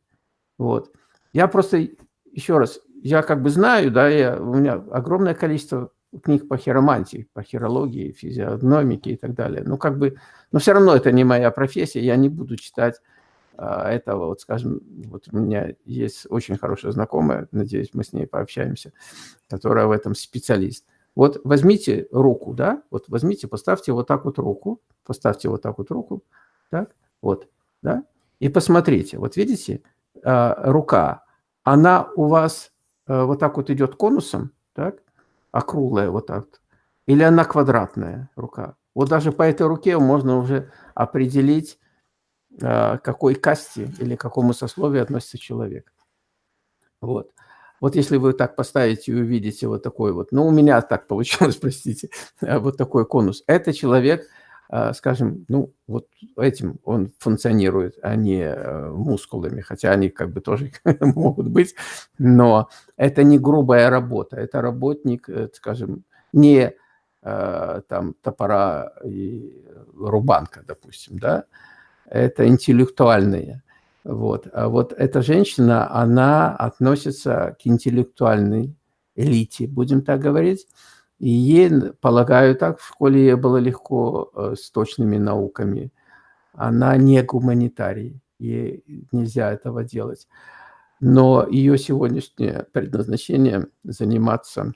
Вот. Я просто, еще раз, я как бы знаю, да, я, у меня огромное количество книг по хиромантии, по хирологии, физиогномике и так далее. Ну, как бы, но все равно это не моя профессия, я не буду читать а, этого, вот, скажем, вот у меня есть очень хорошая знакомая, надеюсь, мы с ней пообщаемся, которая в этом специалист. Вот возьмите руку, да, вот возьмите, поставьте вот так вот руку, поставьте вот так вот руку, так, вот, да, и посмотрите, вот видите, рука, она у вас а, вот так вот идет конусом, так, округлая вот так, или она квадратная рука. Вот даже по этой руке можно уже определить, а, какой касте или какому сословию относится человек. Вот. Вот если вы так поставите и увидите вот такой вот, ну, у меня так получилось, *laughs* простите, вот такой конус. Это человек скажем, ну, вот этим он функционирует, а не э, мускулами, хотя они как бы тоже *laughs* могут быть, но это не грубая работа, это работник, э, скажем, не э, там топора и рубанка, допустим, да, это интеллектуальные. Вот. А вот эта женщина, она относится к интеллектуальной элите, будем так говорить, и ей, полагаю, так в школе ей было легко э, с точными науками. Она не гуманитарий, ей нельзя этого делать. Но ее сегодняшнее предназначение заниматься,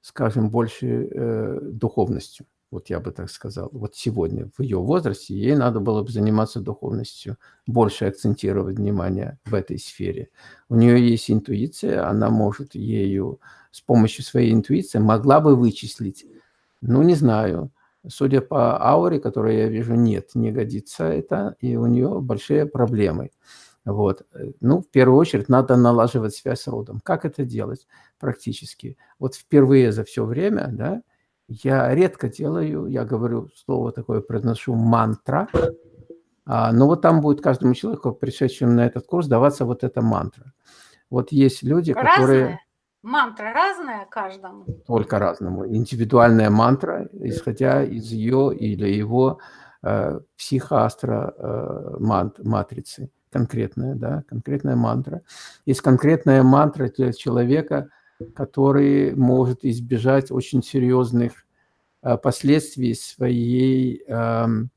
скажем, больше э, духовностью. Вот я бы так сказал. Вот сегодня, в ее возрасте, ей надо было бы заниматься духовностью, больше акцентировать внимание в этой сфере. У нее есть интуиция, она может ею с помощью своей интуиции могла бы вычислить, ну, не знаю, судя по ауре, которую я вижу, нет, не годится это, и у нее большие проблемы. Вот. Ну, в первую очередь, надо налаживать связь с родом. Как это делать практически? Вот впервые за все время, да, я редко делаю, я говорю слово такое, произношу мантра, а, но вот там будет каждому человеку, пришедшему на этот курс, даваться вот эта мантра. Вот есть люди, Разная? которые... Мантра разная каждому? Только разному. Индивидуальная мантра, исходя из ее или его э, психоастро э, мант, матрицы. Конкретная, да, конкретная мантра. Есть конкретная мантра для человека, который может избежать очень серьезных э, последствий своей эм,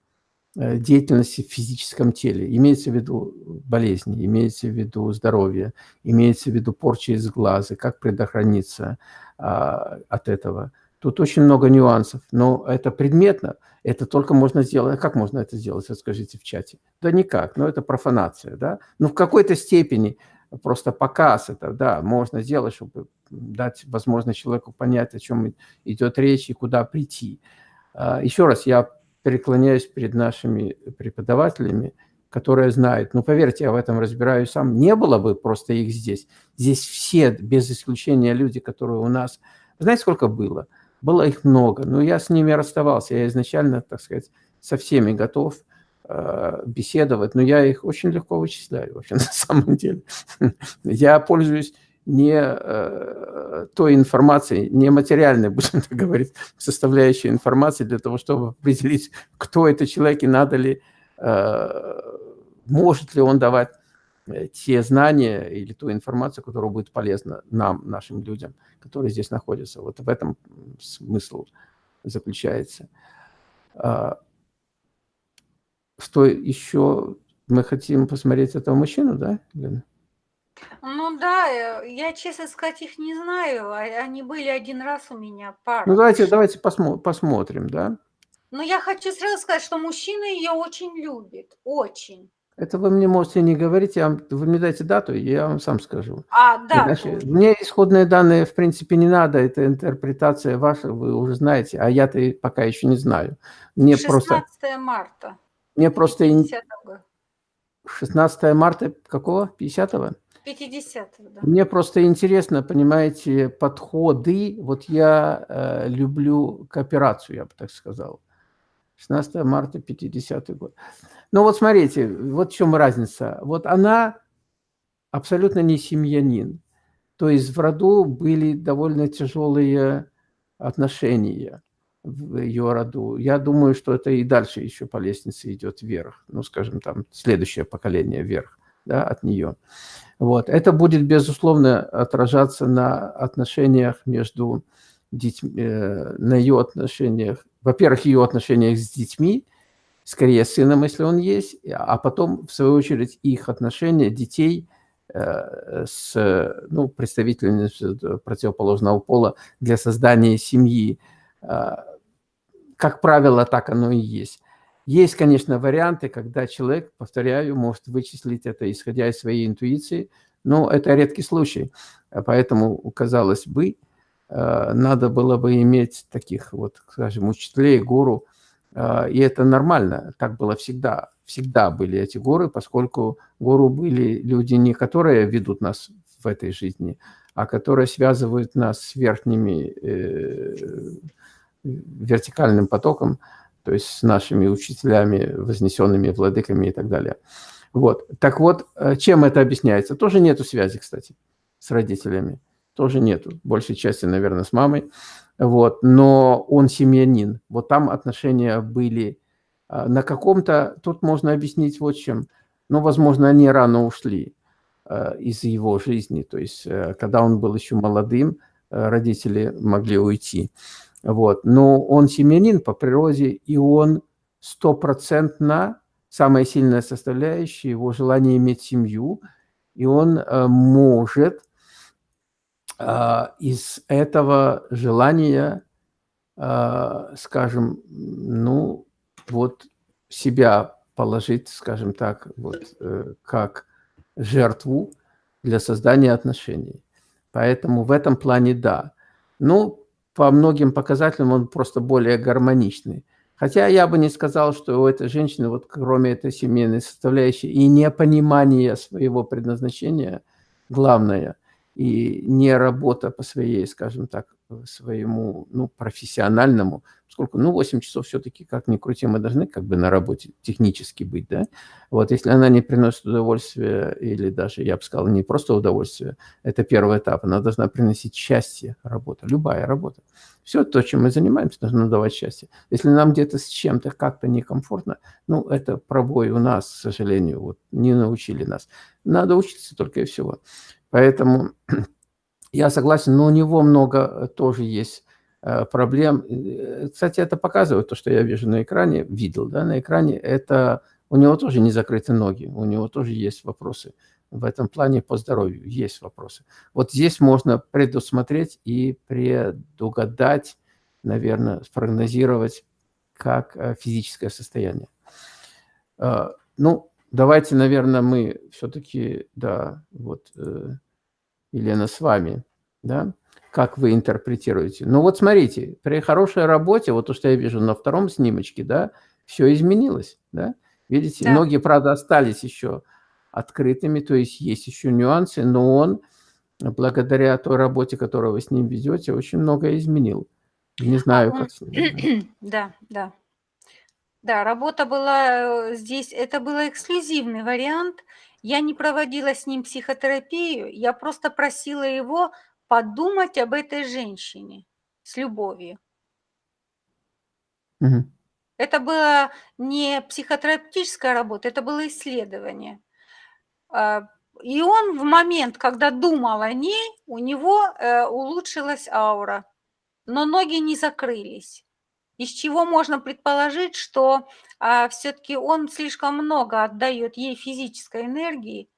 э, деятельности в физическом теле. Имеется в виду болезни, имеется в виду здоровье, имеется в виду порча из глаза, как предохраниться а, от этого. Тут очень много нюансов, но это предметно, это только можно сделать. Как можно это сделать, скажите в чате? Да никак, но это профанация, да? Но в какой-то степени просто показ это, да, можно сделать, чтобы дать возможность человеку понять, о чем идет речь и куда прийти. А, Еще раз, я преклоняюсь перед нашими преподавателями, которые знают. Ну, поверьте, я в этом разбираюсь сам. Не было бы просто их здесь. Здесь все, без исключения люди, которые у нас... Знаете, сколько было? Было их много. Но я с ними расставался. Я изначально, так сказать, со всеми готов э, беседовать. Но я их очень легко вычисляю, вообще, *laughs* на самом деле. Я пользуюсь не э, той информацией, не материальной, *laughs* будем так говорить, составляющей информации для того, чтобы определить, кто это человек и надо ли, э, может ли он давать э, те знания или ту информацию, которая будет полезна нам, нашим людям, которые здесь находятся. Вот в этом смысл заключается. А, что еще? Мы хотим посмотреть этого мужчину, да, Лена? Ну да, э, я, честно сказать, их не знаю. А, они были один раз у меня, пара. Ну давайте, давайте посмо посмотрим, да? Но я хочу сразу сказать, что мужчина ее очень любит, очень. Это вы мне можете не говорить, я вам, вы мне дайте дату, я вам сам скажу. А, да. Иначе, мне исходные данные, в принципе, не надо, это интерпретация ваша, вы уже знаете, а я-то пока еще не знаю. Мне 16 просто, марта. мне просто... 50 16 марта какого? 50-го? 50 да. Мне просто интересно, понимаете, подходы. Вот я э, люблю кооперацию, я бы так сказал. 16 марта 50 год. Ну вот смотрите, вот в чем разница. Вот она абсолютно не семьянин. То есть в роду были довольно тяжелые отношения в ее роду. Я думаю, что это и дальше еще по лестнице идет вверх. Ну, скажем, там следующее поколение вверх да, от нее. Вот. Это будет, безусловно, отражаться на отношениях между детьми, э, на ее отношениях, во-первых, ее отношениях с детьми, скорее с сыном, если он есть, а потом, в свою очередь, их отношения детей э, с ну, представителями противоположного пола для создания семьи. Э, как правило, так оно и есть. Есть, конечно, варианты, когда человек, повторяю, может вычислить это, исходя из своей интуиции, но это редкий случай. Поэтому, казалось бы, э, надо было бы иметь таких вот, скажем, учителей, гуру, э, и это нормально, так было всегда. Всегда были эти гуру, поскольку гуру были люди не которые ведут нас в этой жизни, а которые связывают нас с верхними э, вертикальным потоком, то есть с нашими учителями, вознесенными владыками и так далее. Вот. Так вот, э, чем это объясняется? Тоже нету связи, кстати, с родителями. Тоже нету. Большей части, наверное, с мамой. Вот. Но он семьянин. Вот там отношения были э, на каком-то... Тут можно объяснить вот чем. Ну, возможно, они рано ушли э, из его жизни. То есть, когда он был еще молодым, родители могли уйти. Вот. Но он семьянин по природе, и он стопроцентно самая сильная составляющая, его желание иметь семью, и он э, может э, из этого желания, э, скажем, ну, вот себя положить, скажем так, вот, как жертву для создания отношений. Поэтому в этом плане да. Ну, по многим показателям он просто более гармоничный. Хотя я бы не сказал, что у этой женщины, вот кроме этой семейной составляющей и непонимания своего предназначения, главное, и не работа по своей, скажем так, своему ну, профессиональному, сколько, ну, 8 часов все-таки, как ни крути, мы должны как бы на работе технически быть, да. Вот если она не приносит удовольствия, или даже, я бы сказал, не просто удовольствие, это первый этап, она должна приносить счастье, работа, любая работа. Все то, чем мы занимаемся, должно давать счастье. Если нам где-то с чем-то как-то некомфортно, ну, это пробой у нас, к сожалению, вот не научили нас. Надо учиться только и всего. Поэтому я согласен, но у него много тоже есть э, проблем. Э, кстати, это показывает то, что я вижу на экране, видел, да, на экране, это у него тоже не закрыты ноги, у него тоже есть вопросы в этом плане по здоровью есть вопросы. Вот здесь можно предусмотреть и предугадать, наверное, спрогнозировать, как э, физическое состояние. Э, ну, давайте, наверное, мы все-таки, да, вот, э, Елена, с вами, да, как вы интерпретируете. Ну вот смотрите, при хорошей работе, вот то, что я вижу на втором снимочке, да, все изменилось, да. Видите, да. ноги, правда, остались еще открытыми, то есть есть еще нюансы, но он, благодаря той работе, которую вы с ним ведете, очень многое изменил. Не знаю, а как с ним. *clears throat* Да, да. Да, работа была э, здесь, это был эксклюзивный вариант. Я не проводила с ним психотерапию, я просто просила его подумать об этой женщине с любовью. Угу. Это была не психотерапевтическая работа, это было исследование. А, и он в момент, когда думал о ней, у него э, улучшилась аура, но ноги не закрылись. Из чего можно предположить, что а, все-таки он слишком много отдает ей физической энергии,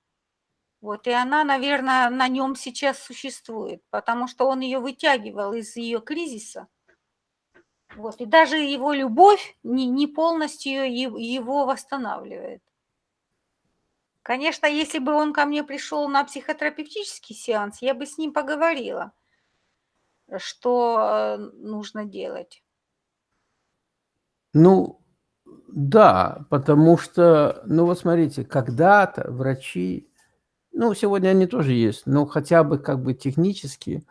вот, и она, наверное, на нем сейчас существует, потому что он ее вытягивал из ее кризиса. Вот, и даже его любовь не, не полностью его восстанавливает. Конечно, если бы он ко мне пришел на психотерапевтический сеанс, я бы с ним поговорила, что э, нужно делать. Ну, да, потому что, ну вот смотрите, когда-то врачи, ну сегодня они тоже есть, но хотя бы как бы технически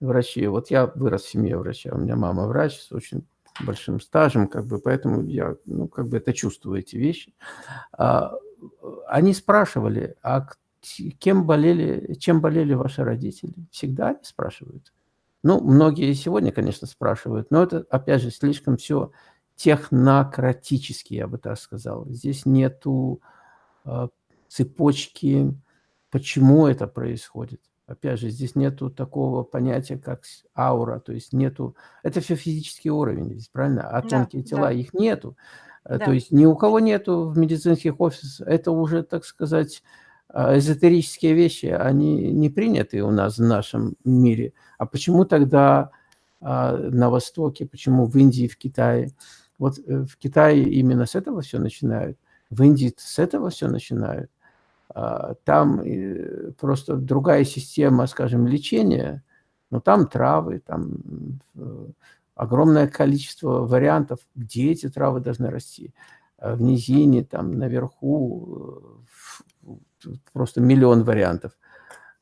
врачи, вот я вырос в семье врача, у меня мама врач с очень большим стажем, как бы, поэтому я, ну, как бы это чувствую, эти вещи. А, они спрашивали, а кем болели, чем болели ваши родители? Всегда они спрашивают. Ну, многие сегодня, конечно, спрашивают, но это, опять же, слишком все технократически, я бы так сказал. Здесь нету э, цепочки, почему это происходит. Опять же, здесь нету такого понятия, как аура, то есть нету... Это все физический уровень, здесь, правильно? А тонкие да, тела, да. их нету. Э, да. То есть ни у кого нету в медицинских офисах, это уже, так сказать, э, эзотерические вещи, они не приняты у нас в нашем мире. А почему тогда на Востоке, почему в Индии, в Китае? Вот э, в Китае именно с этого все начинают, в Индии с этого все начинают. А, там просто другая система, скажем, лечения, но там травы, там огромное количество вариантов, где эти травы должны расти. Э, в низине, там, наверху, э, просто миллион вариантов.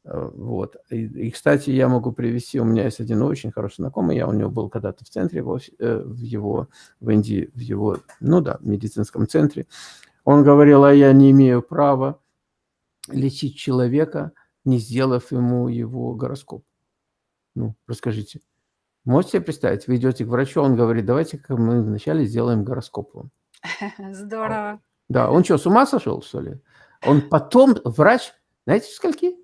Э, вот. И, и, кстати, я могу привести, у меня есть один очень хороший знакомый, я у него был когда-то в центре, в, э, в его, в Индии, в его, ну да, медицинском центре. Он говорил, а я не имею права лечить человека, не сделав ему его гороскоп. Ну, расскажите. Можете себе представить, вы идете к врачу, он говорит, давайте-ка мы вначале сделаем гороскоп вам. *laughs* Здорово. Да, он что, с ума сошел, что ли? Он потом, врач, знаете, скольки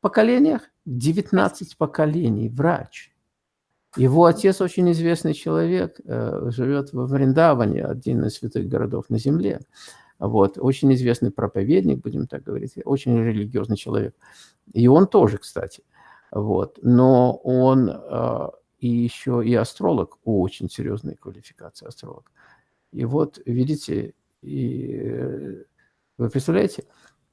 поколениях? 19 поколений, врач. Его отец очень известный человек, э, живет в Вриндаване, один из святых городов на земле. Вот, очень известный проповедник, будем так говорить, очень религиозный человек. И он тоже, кстати. Вот, но он э, и еще и астролог, очень серьезная квалификация астролог. И вот, видите, и, э, вы представляете?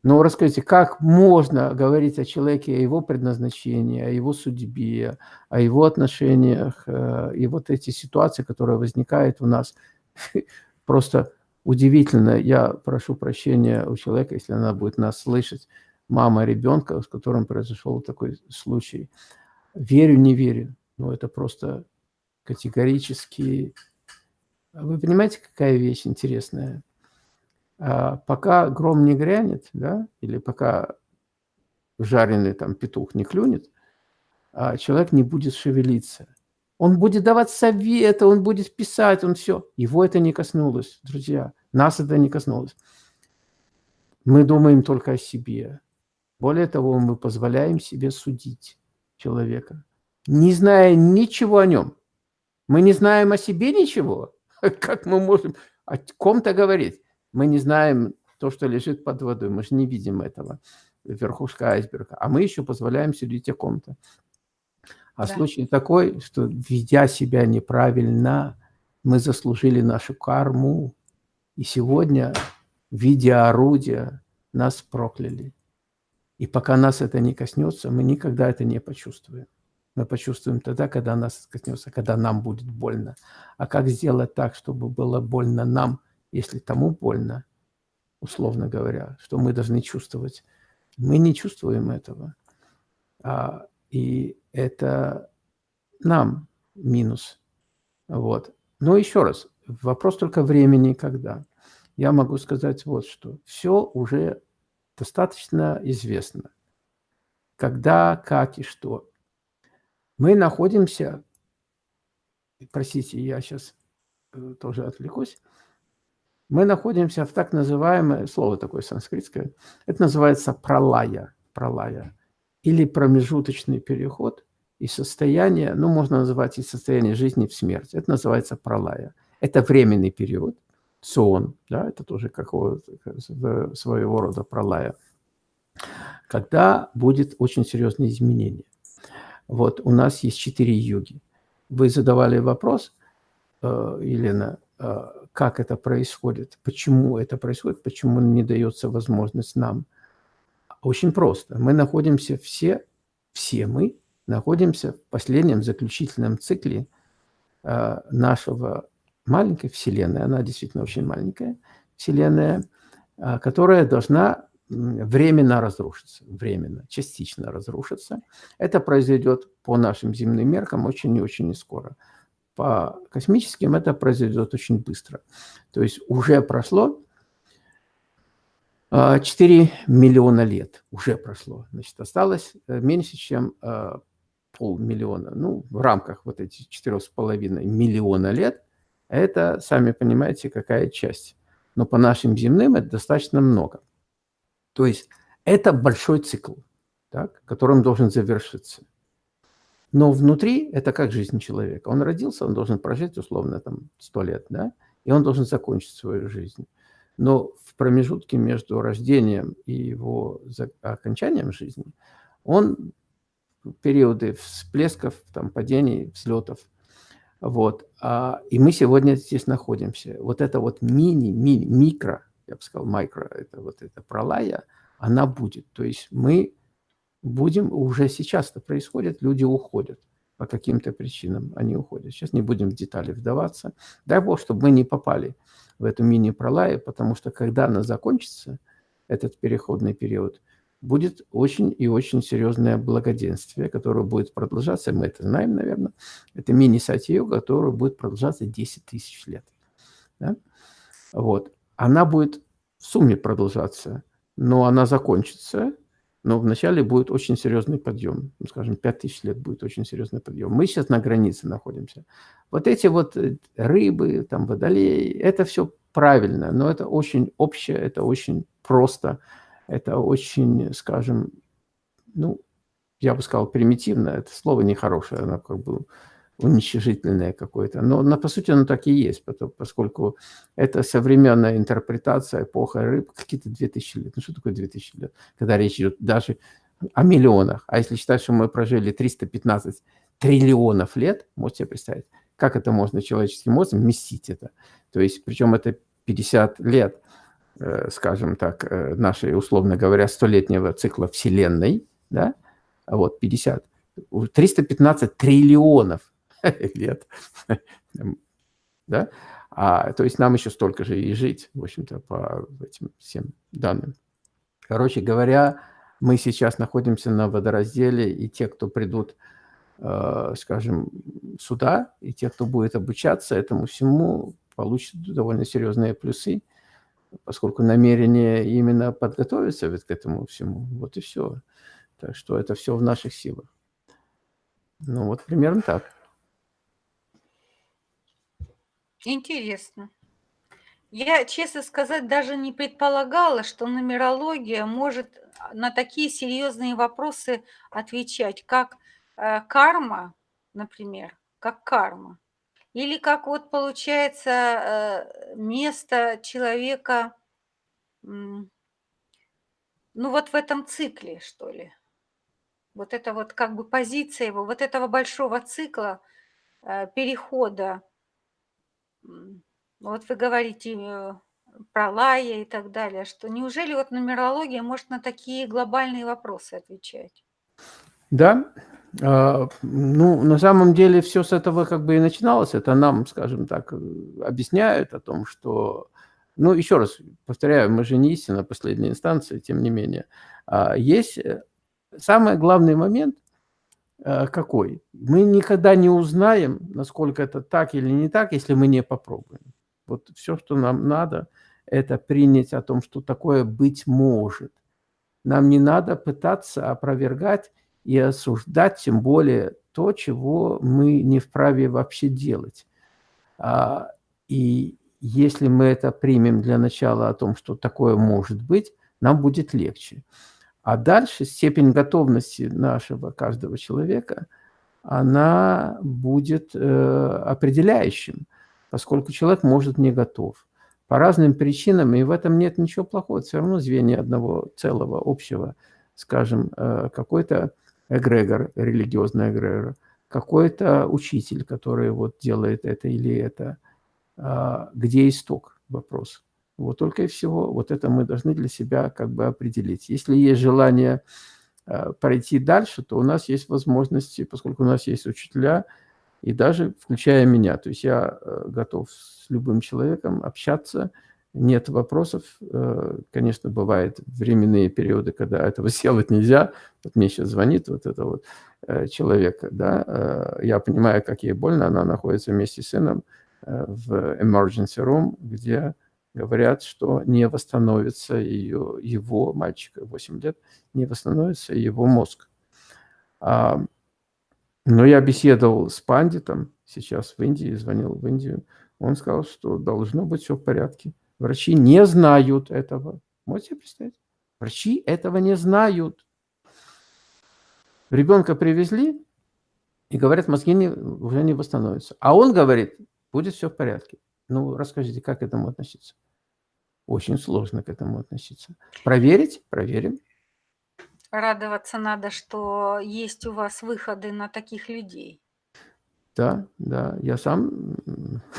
Но расскажите, как можно говорить о человеке, о его предназначении, о его судьбе, о его отношениях, э, и вот эти ситуации, которые возникают у нас, *laughs* просто удивительно. Я прошу прощения у человека, если она будет нас слышать, мама ребенка, с которым произошел такой случай. Верю, не верю, но это просто категорически... Вы понимаете, какая вещь интересная? А пока гром не грянет, да, или пока жареный там петух не клюнет, а человек не будет шевелиться. Он будет давать советы, он будет писать, он все. Его это не коснулось, друзья. Нас это не коснулось. Мы думаем только о себе. Более того, мы позволяем себе судить человека, не зная ничего о нем. Мы не знаем о себе ничего. *laughs* Как мы можем о ком-то говорить? Мы не знаем то, что лежит под водой. Мы же не видим этого, верхушка айсберга. А мы еще позволяем судить о ком-то. А да. случай такой, что, ведя себя неправильно, мы заслужили нашу карму. И сегодня, видя орудия, нас прокляли. И пока нас это не коснется, мы никогда это не почувствуем. Мы почувствуем тогда, когда нас коснется, когда нам будет больно. А как сделать так, чтобы было больно нам, если тому больно, условно говоря, что мы должны чувствовать? Мы не чувствуем этого. А, и это нам минус. Вот. Но еще раз, вопрос только времени, когда. Я могу сказать вот что. Все уже достаточно известно. Когда, как и что. Мы находимся, простите, я сейчас э, тоже отвлекусь, мы находимся в так называемое, слово такое санскритское, это называется пролая, пролая, или промежуточный переход из состояния, ну, можно называть из состояния жизни в смерть. Это называется пролая. Это временный период, сон, да, это тоже какого своего рода пролая, когда будет очень серьезное изменение. Вот у нас есть четыре юги. Вы задавали вопрос, э, Елена, э, как это происходит, почему это происходит, почему не дается возможность нам. Очень просто. Мы находимся все, все мы находимся в последнем заключительном цикле э, нашего маленькой Вселенной, она действительно очень маленькая Вселенная, а, которая должна временно разрушиться, временно, частично разрушиться. Это произойдет по нашим земным меркам очень и очень скоро. По космическим это произойдет очень быстро. То есть уже прошло 4 а, миллиона лет, уже прошло. Значит, осталось э, меньше, чем а, полмиллиона. Ну, в рамках вот этих 4,5 миллиона лет это, сами понимаете, какая часть. Но по нашим земным это достаточно много. То есть это большой цикл, так, которым должен завершиться. Но внутри это как жизнь человека. Он родился, он должен прожить условно там 100 лет, да, и он должен закончить свою жизнь. Но в промежутке между рождением и его окончанием жизни он периоды всплесков, там, падений, взлетов – вот. А, и мы сегодня здесь находимся. Вот это вот мини, мини, микро, я бы сказал, микро, это вот эта пролая, она будет. То есть мы будем, уже сейчас это происходит, люди уходят по каким-то причинам, они уходят. Сейчас не будем в детали вдаваться. Дай Бог, чтобы мы не попали в эту мини-пролаю, потому что когда она закончится, этот переходный период, будет очень и очень серьезное благоденствие, которое будет продолжаться, мы это знаем, наверное, это мини-сатью, которое будет продолжаться 10 тысяч лет. Да? Вот. Она будет в сумме продолжаться, но она закончится, но вначале будет очень серьезный подъем. Ну, скажем, 5000 лет будет очень серьезный подъем. Мы сейчас на границе находимся. Вот эти вот э, рыбы, там, водолеи, это все правильно, но это очень общее, это очень просто, это очень, скажем, ну, я бы сказал, примитивно, это слово нехорошее, оно как бы уничижительное какое-то. Но, но по сути оно так и есть, поскольку это современная интерпретация эпоха рыб, какие-то 2000 лет. Ну что такое 2000 лет? Когда речь идет даже о миллионах. А если считать, что мы прожили 315 триллионов лет, можете себе представить, как это можно человеческим мозгом вместить это. То есть, причем это 50 лет, э, скажем так, э, нашей, условно говоря, столетнего цикла Вселенной, да, вот 50, 315 триллионов *laughs* лет, да, а, то есть нам еще столько же и жить, в общем-то, по этим всем данным. Короче говоря, мы сейчас находимся на водоразделе, и те, кто придут, э, скажем, сюда, и те, кто будет обучаться этому всему, получат довольно серьезные плюсы, поскольку намерение именно подготовиться к этому всему. Вот и все. Так что это все в наших силах. Ну вот примерно так. Интересно. Я, честно сказать, даже не предполагала, что нумерология может на такие серьезные вопросы отвечать, как э, карма, например, как карма. Или как вот получается э, место человека, ну вот в этом цикле, что ли. Вот это вот как бы позиция его, вот этого большого цикла э, перехода. Вот вы говорите э, про Лая и так далее, что неужели вот нумерология может на такие глобальные вопросы отвечать? Да, а, ну, на самом деле все с этого как бы и начиналось. Это нам, скажем так, объясняют о том, что... Ну, еще раз повторяю, мы же не истина последней инстанции, тем не менее. А, есть э, самый главный момент какой? Мы никогда не узнаем, насколько это так или не так, если мы не попробуем. Вот все, что нам надо, это принять о том, что такое быть может. Нам не надо пытаться опровергать и осуждать, тем более то, чего мы не вправе вообще делать. А, и если мы это примем для начала о том, что такое может быть, нам будет легче. А дальше степень готовности нашего каждого человека, она будет э, определяющим, поскольку человек может не готов. По разным причинам, и в этом нет ничего плохого, все равно звенья одного целого, общего, скажем, э, какой-то эгрегор, религиозный эгрегор, какой-то учитель, который вот делает это или это. А, где исток? Вопрос. Вот только и всего. Вот это мы должны для себя как бы определить. Если есть желание а, пройти дальше, то у нас есть возможности, поскольку у нас есть учителя, и даже включая меня. То есть я э, готов с любым человеком общаться, нет вопросов. Э, конечно, бывают временные периоды, когда этого *laughs* сделать нельзя. Вот мне сейчас звонит вот это вот э, человек, да, э, я понимаю, как ей больно, она находится вместе с сыном в emergency room, где говорят, что не восстановится ее, его, мальчика 8 лет, не восстановится его мозг. А, но я беседовал с пандитом сейчас в Индии, звонил в Индию, он сказал, что должно быть все в порядке. Врачи не знают этого. Можете себе представить? Врачи этого не знают. Ребенка привезли, и говорят, мозги не, уже не восстановятся. А он говорит, будет все в порядке. Ну, расскажите, как к этому относиться? Очень сложно к этому относиться. Проверить? Проверим. Радоваться надо, что есть у вас выходы на таких людей. Да, да, я сам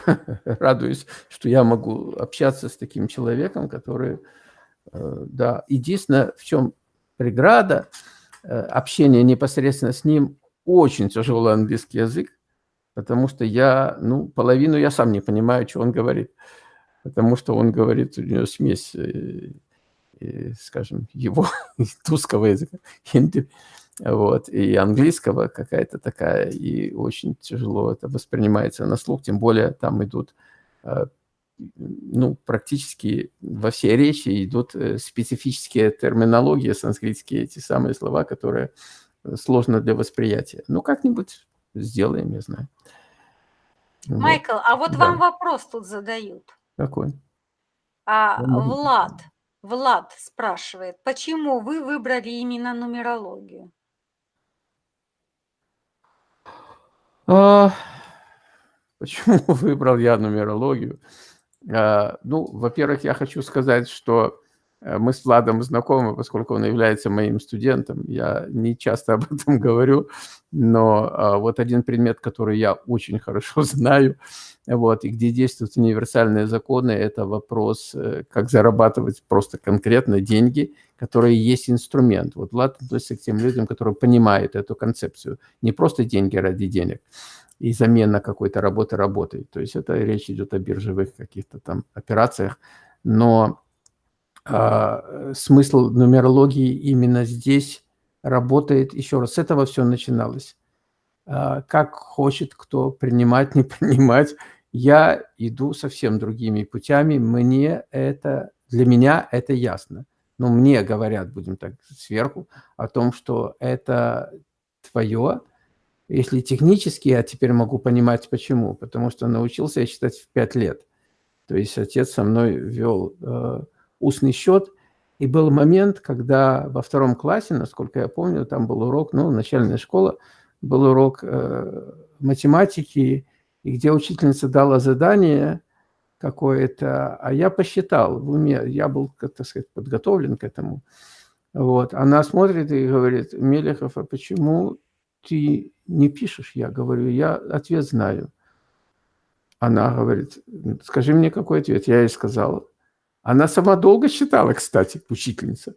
*laughs* радуюсь, что я могу общаться с таким человеком, который, э, да, единственное, в чем преграда, э, общение непосредственно с ним, очень тяжелый английский язык, потому что я, ну, половину я сам не понимаю, что он говорит, потому что он говорит, у него смесь э, и, скажем, его *laughs* туского языка, хинди, вот, и английского какая-то такая, и очень тяжело это воспринимается на слух, тем более там идут, э, ну, практически во всей речи идут э, специфические терминологии санскритские, эти самые слова, которые сложно для восприятия. Ну, как-нибудь сделаем, я знаю. Майкл, вот. а вот да. вам вопрос тут задают. Какой? А, Влад, Влад спрашивает, почему вы выбрали именно нумерологию? А, почему *laughs* выбрал я нумерологию? А, ну, во-первых, я хочу сказать, что э, мы с Владом знакомы, поскольку он является моим студентом. Я не часто *laughs* об этом говорю, но а, вот один предмет, который я очень хорошо *laughs* знаю, вот, и где действуют универсальные законы, это вопрос, э, как зарабатывать просто конкретно деньги, которые есть инструмент. Вот Влад относится к тем людям, которые понимают эту концепцию. Не просто деньги ради денег и замена какой-то работы работой. То есть это речь идет о биржевых каких-то там операциях, но э, смысл нумерологии именно здесь работает. Еще раз, с этого все начиналось. Э, как хочет кто принимать, *laughs* не принимать, я иду совсем другими путями, мне это, для меня это ясно. Но мне говорят, будем так, сверху, о том, что это твое, если технически, я теперь могу понимать почему. Потому что научился я читать в 5 лет. То есть отец со мной вел э, устный счет. И был момент, когда во втором классе, насколько я помню, там был урок, ну, начальная школа, был урок э, математики, и где учительница дала задание какое-то, а я посчитал в уме, я был, так сказать, подготовлен к этому. Вот. Она смотрит и говорит, Мелехов, а почему ты не пишешь? Я говорю, я ответ знаю. Она говорит, скажи мне, какой ответ? Я ей сказал. Она сама долго считала, кстати, учительница.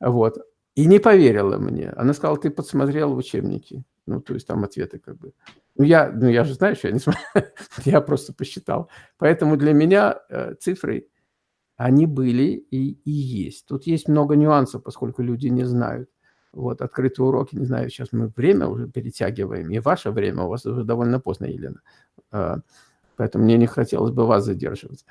Вот. И не поверила мне. Она сказала, ты подсмотрел в учебнике. Ну, то есть там ответы как бы. Ну, я, ну, я же знаю, что я не смотрю. *laughs* я просто посчитал. Поэтому для меня э, цифры, они были и, и есть. Тут есть много нюансов, поскольку люди не знают. Вот, открытые уроки, не знаю, сейчас мы время уже перетягиваем, и ваше время, у вас уже довольно поздно, Елена. Э, поэтому мне не хотелось бы вас задерживать.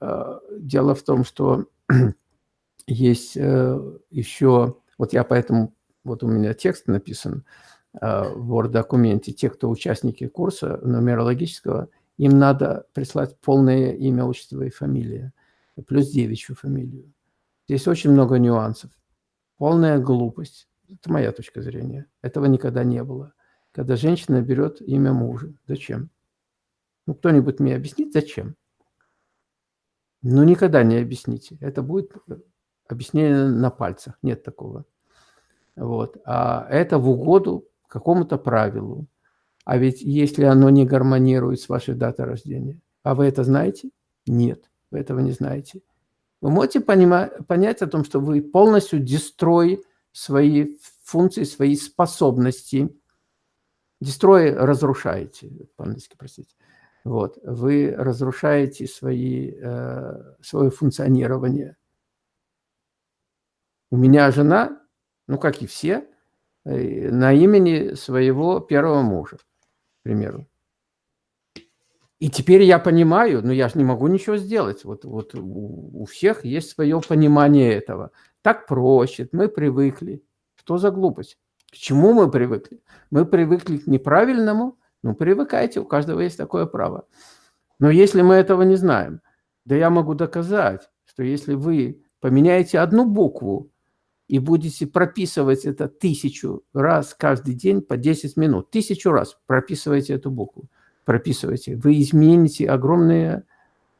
Э, дело в том, что *clears throat* есть э, еще, вот я поэтому, вот у меня текст написан, Э, в Word-документе, те, кто участники курса нумерологического, им надо прислать полное имя, отчество и фамилия, плюс девичью фамилию. Здесь очень много нюансов. Полная глупость. Это моя точка зрения. Этого никогда не было. Когда женщина берет имя мужа. Зачем? Ну, кто-нибудь мне объяснит, зачем? Ну, никогда не объясните. Это будет объяснение на пальцах. Нет такого. Вот. А это в угоду какому-то правилу. А ведь если оно не гармонирует с вашей датой рождения, а вы это знаете? Нет, вы этого не знаете. Вы можете понять о том, что вы полностью дестрой свои функции, свои способности. Дестрой разрушаете, по-английски, простите. Вот, вы разрушаете свои, э, свое функционирование. У меня жена, ну, как и все, на имени своего первого мужа, к примеру. И теперь я понимаю, но я же не могу ничего сделать. Вот, вот у, у всех есть свое понимание этого. Так проще, мы привыкли. Что за глупость? К чему мы привыкли? Мы привыкли к неправильному, ну привыкайте, у каждого есть такое право. Но если мы этого не знаем, да я могу доказать, что если вы поменяете одну букву и будете прописывать это тысячу раз каждый день по 10 минут. Тысячу раз прописывайте эту букву. Прописывайте. Вы измените огромные...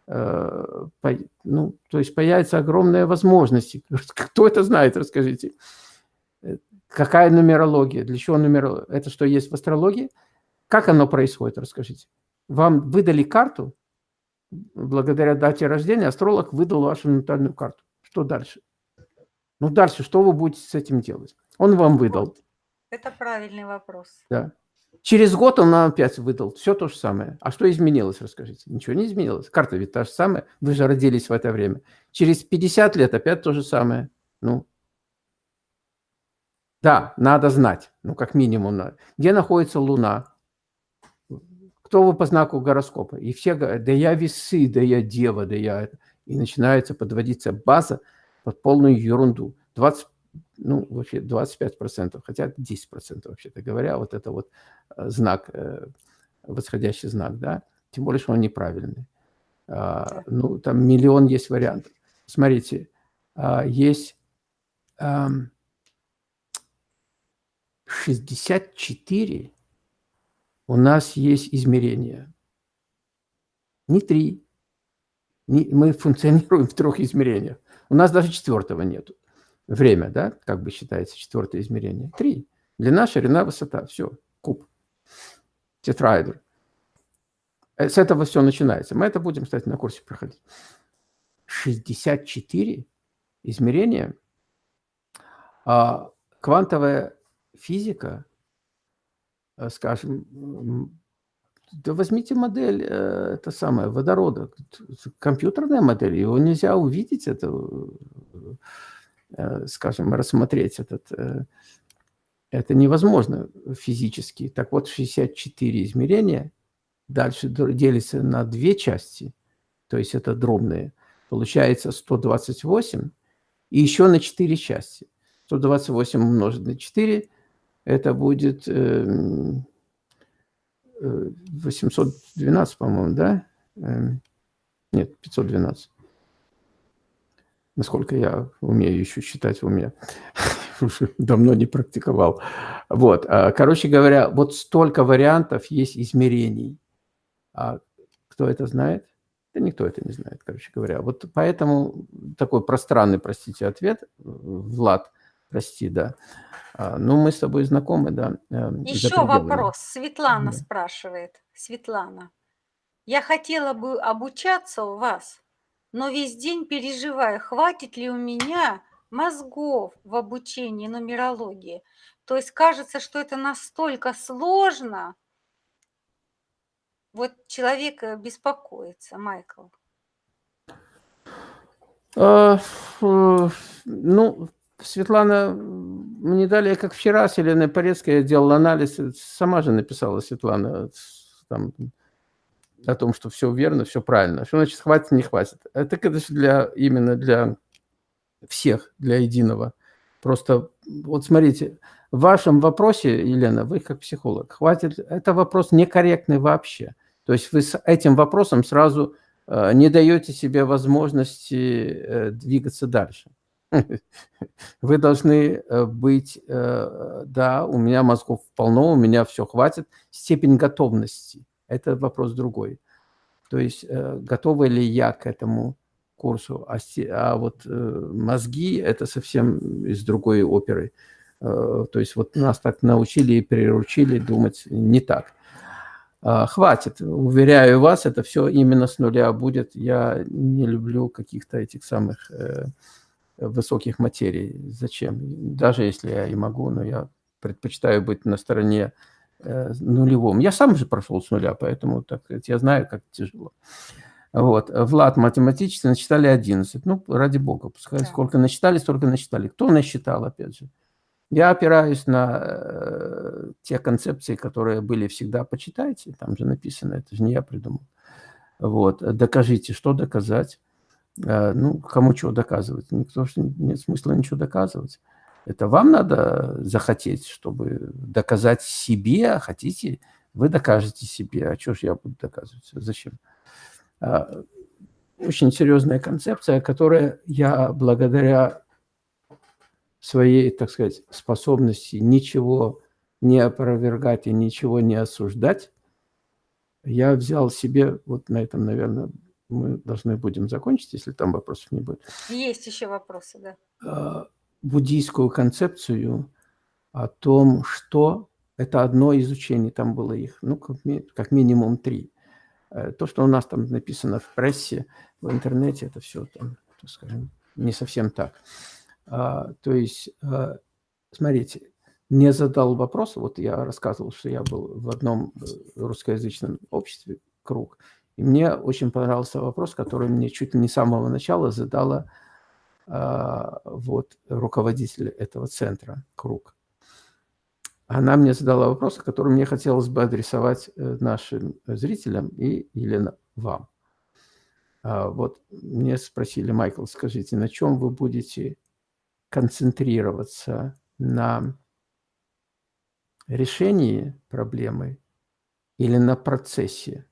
Э, по, ну, то есть появятся огромные возможности. *laughs* Кто это знает, расскажите. Э, какая нумерология? Для чего нумерология? Это что есть в астрологии? Как оно происходит, расскажите. Вам выдали карту, благодаря дате рождения астролог выдал вашу натальную карту. Что дальше? Ну, дальше что вы будете с этим делать? Он вам выдал. Это правильный вопрос. Да. Через год он нам опять выдал все то же самое. А что изменилось, расскажите? Ничего не изменилось. Карта ведь та же самая. Вы же родились в это время. Через 50 лет опять то же самое. Ну, да, надо знать. Ну, как минимум. Надо. Где находится Луна? Кто вы по знаку гороскопа? И все говорят, да я весы, да я дева, да я... И начинается подводиться база под полную ерунду. 20 ну, вообще 25%, хотя 10% вообще-то говоря, вот это вот э, знак, э, восходящий знак, да, тем более, что он неправильный. А, ну, там миллион есть вариантов. Смотрите, а, есть 64 у нас есть измерения. Не три. Не, мы функционируем в трех измерениях. У нас даже четвертого нету время, да, как бы считается четвертое измерение. Три. Длина, ширина, высота. Все, куб. Тетраэдр. Э, с этого все начинается. Мы это будем, кстати, на курсе проходить. 64 измерения. А квантовая физика, э, скажем, да возьмите модель, э, это самое, водорода, компьютерная модель, его нельзя увидеть, это Э, скажем, рассмотреть этот, э, это невозможно физически. Так вот, 64 измерения дальше делится на две части, то есть это дробные, получается 128, и еще на 4 части. 128 умножить на 4, это будет 812, э, по-моему, да? Нет, 512 насколько я умею еще считать в уме, *laughs* уже давно не практиковал. Вот, а, короче говоря, вот столько вариантов есть измерений. А кто это знает? Да никто это не знает, короче говоря. Вот поэтому такой пространный, простите, ответ, Влад, прости, да. А, ну, мы с тобой знакомы, да. Э, еще вопрос. Светлана да. спрашивает. Светлана. Я хотела бы обучаться у вас но весь день переживаю, хватит ли у меня мозгов в обучении нумерологии. То есть кажется, что это настолько сложно. Вот человек э, беспокоится, Майкл. А, ну, Светлана, мне далее, как вчера, с Еленой Порецкой делала анализ, сама же написала Светлана, там, о том, что все верно, все правильно. Что значит хватит, не хватит? Это, конечно, для, именно для всех, для единого. Просто вот смотрите, в вашем вопросе, Елена, вы как психолог, хватит, это вопрос некорректный вообще. То есть вы с этим вопросом сразу э, не даете себе возможности э, двигаться дальше. *laughs* Вы должны э, быть, э, да, у меня мозгов полно, у меня все хватит, степень готовности – это вопрос другой. То есть э, готова ли я к этому курсу, а, а вот мозги – это совсем из другой оперы. То есть вот нас так научили и приручили думать не так. А, хватит, уверяю вас, это все именно с нуля будет. Я не люблю каких-то этих самых высоких материй. Зачем? Даже если я и могу, но я предпочитаю быть на стороне Э, нулевом. Я сам же прошел с нуля, поэтому так сказать, я знаю, как тяжело. Вот. Влад математически насчитали 11. Ну, ради бога, пускай да. сколько насчитали, столько насчитали. Кто насчитал, опять же? Я опираюсь на э, те концепции, которые были всегда. Почитайте, там же написано, это же не я придумал. Вот. Докажите, что доказать. Э, ну, кому чего доказывать? Никто же нет смысла ничего доказывать. Это вам надо захотеть, чтобы доказать себе, а хотите, вы докажете себе. А что ж я буду доказывать? Зачем? А, очень серьезная концепция, которая я благодаря своей, так сказать, способности ничего не опровергать и ничего не осуждать, я взял себе, вот на этом, наверное, мы должны будем закончить, если там вопросов не будет. Есть еще вопросы, да. А, буддийскую концепцию о том, что это одно из учений, там было их, ну, как, минимум три. Э, то, что у нас там написано в прессе, в интернете, это все, там, скажем, не совсем так. А, то есть, а, смотрите, не задал вопрос, вот я рассказывал, что я был в одном э, русскоязычном обществе, круг, и мне очень понравился вопрос, который мне чуть ли не с самого начала задала а, вот, руководитель этого центра, круг. Она мне задала вопрос, который мне хотелось бы адресовать э, нашим зрителям и, Елена, вам. А, вот мне спросили, Майкл, скажите, на чем вы будете концентрироваться? На решении проблемы или на процессе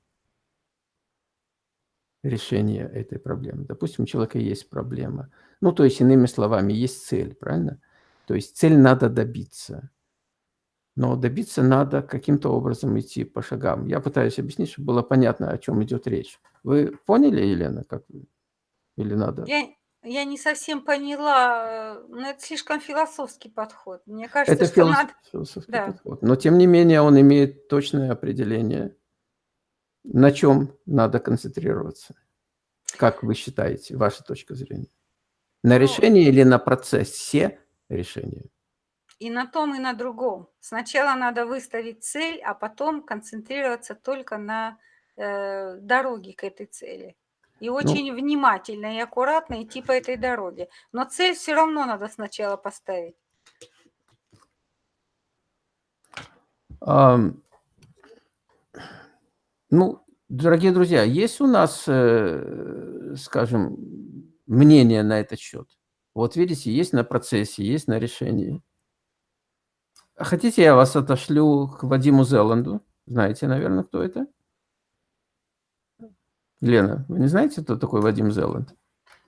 решения этой проблемы? Допустим, у человека есть проблема. Ну, то есть, иными словами, есть цель, правильно? То есть цель надо добиться. Но добиться надо каким-то образом идти по шагам. Я пытаюсь объяснить, чтобы было понятно, о чем идет речь. Вы поняли, Елена, как или надо? Я, я не совсем поняла, э, но это слишком философский подход. Мне кажется, Это что филос... надо... философский Да. подход. Но тем не менее он имеет точное определение, на чем надо концентрироваться. Как вы считаете, ваша точка зрения? На Ну, решении или на процессе решения? И на том, и на другом. Сначала надо выставить цель, а потом концентрироваться только на э, дороге к этой цели. И Ну, очень внимательно и аккуратно идти по этой дороге. Но цель все равно надо сначала поставить. Ну, дорогие друзья, есть у нас, э, скажем, мнение на этот счет? Вот видите, есть на процессе, есть на решении. Хотите, я вас отошлю к Вадиму Зеланду? Знаете, наверное, кто это? Лена, вы не знаете, кто такой Вадим Зеланд?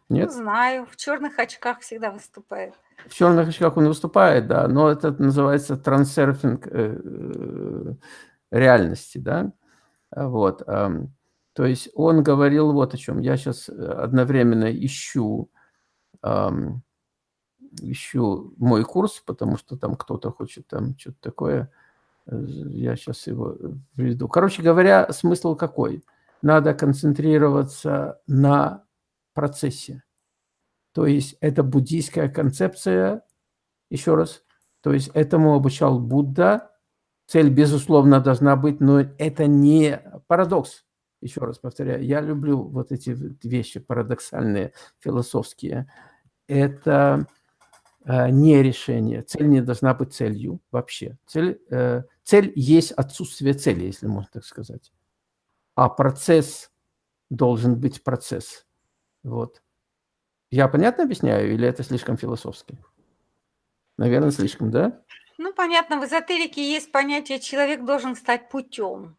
Нет? знаю, в черных очках всегда выступает. В черных очках он выступает, да, но это называется трансерфинг э, э, реальности, да. Вот. То есть он говорил вот о чем. Я сейчас одновременно ищу, ищу мой курс, потому что там кто-то хочет там что-то такое. Э, Я сейчас его приведу. Короче говоря, смысл какой? Надо концентрироваться на процессе. То есть это буддийская концепция, еще раз, то есть этому обучал Будда. Цель, безусловно, должна быть, но это не парадокс. Еще раз повторяю, я люблю вот эти вещи парадоксальные, философские. Это э, не решение. Цель не должна быть целью вообще. Цель, э, цель есть отсутствие цели, если можно так сказать. А процесс должен быть процесс. Вот. Я понятно объясняю или это слишком философски? Наверное, слишком, да? Ну, понятно, в эзотерике есть понятие «человек должен стать путем».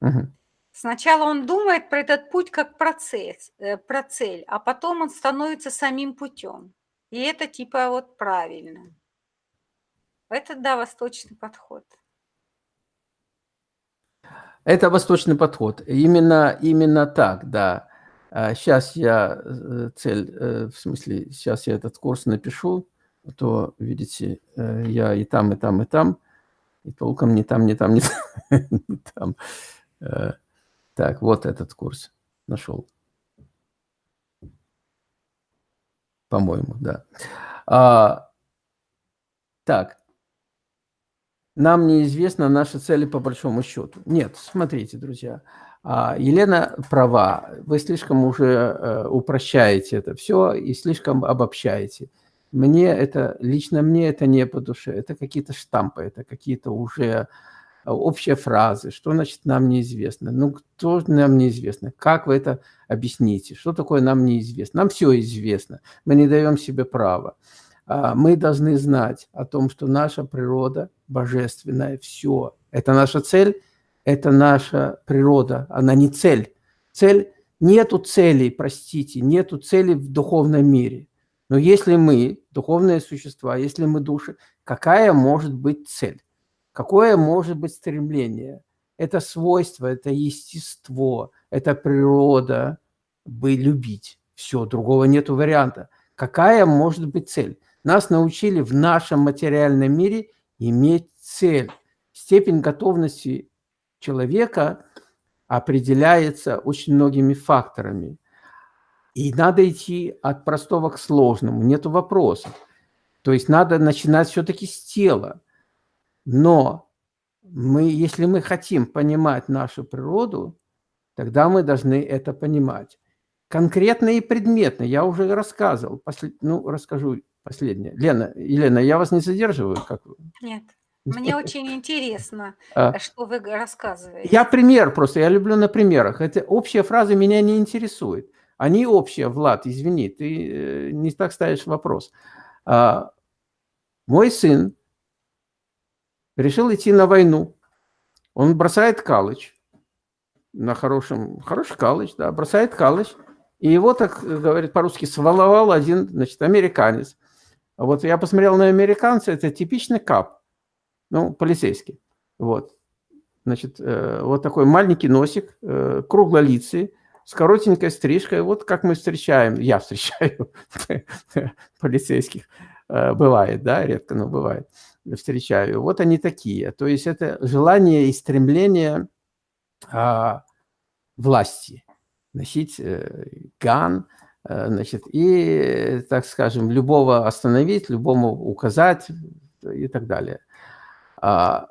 Мгм. Сначала он думает про этот путь как процесс, э, про цель, а потом он становится самим путем. И это типа вот правильно. Это, да, восточный подход. Это восточный подход. Именно, именно так, да. Сейчас я э, цель, э, в смысле, сейчас я этот курс напишу, то, видите, э, я и там, и там, и там, и толком не там, не там, не *laughs* там. Э, Так, вот этот курс нашел. По-моему, да. А, так. Нам неизвестна наша цель по большому счету. Нет, смотрите, друзья. а, Елена права. Вы слишком уже э, упрощаете это все и слишком обобщаете. Мне это, лично мне это не по душе. Это какие-то штампы, это какие-то уже общие фразы. Что значит нам неизвестно? Ну, кто нам неизвестно? Как вы это объясните? Что такое нам неизвестно? Нам все известно. Мы не даем себе права. А, Мы должны знать о том, что наша природа божественная, все. Это наша цель, это наша природа, она не цель. Цель, нету целей, простите, нету цели в духовном мире. Но если мы, духовные существа, если мы души, какая может быть цель? Какое может быть стремление? Это свойство, это естество, это природа, бы любить. Все, другого нету варианта. Какая может быть цель? Нас научили в нашем материальном мире иметь цель. Степень готовности человека определяется очень многими факторами. И надо идти от простого к сложному, нет вопросов. То есть надо начинать все-таки с тела. Но мы, если мы хотим понимать нашу природу, тогда мы должны это понимать. Конкретно и предметно, я уже рассказывал, послед... ну, расскажу последнее. Лена, Елена, я вас не задерживаю? Как... Нет. Мне очень интересно, а. что вы рассказываете. Я пример просто, я люблю на примерах. Это общие фразы меня не интересуют. Они общие, Влад, извини, ты э, не так ставишь вопрос. А, мой сын решил идти на войну. Он бросает калыч на хорошем, хороший калыч, да, бросает калыч. И его, так говорит по-русски, сваловал один, значит, американец. Вот я посмотрел на американца, это типичный кап, ну, полицейский. Вот. Значит, э, вот такой маленький носик, э, круглолицый, с коротенькой стрижкой. Вот как мы встречаем, я встречаю *laughs* полицейских. Э, бывает, да, редко, но бывает. Встречаю. Вот они такие. То есть это желание и стремление а, власти. Носить э, ган, э, значит, и, так скажем, любого остановить, любому указать и так далее. А,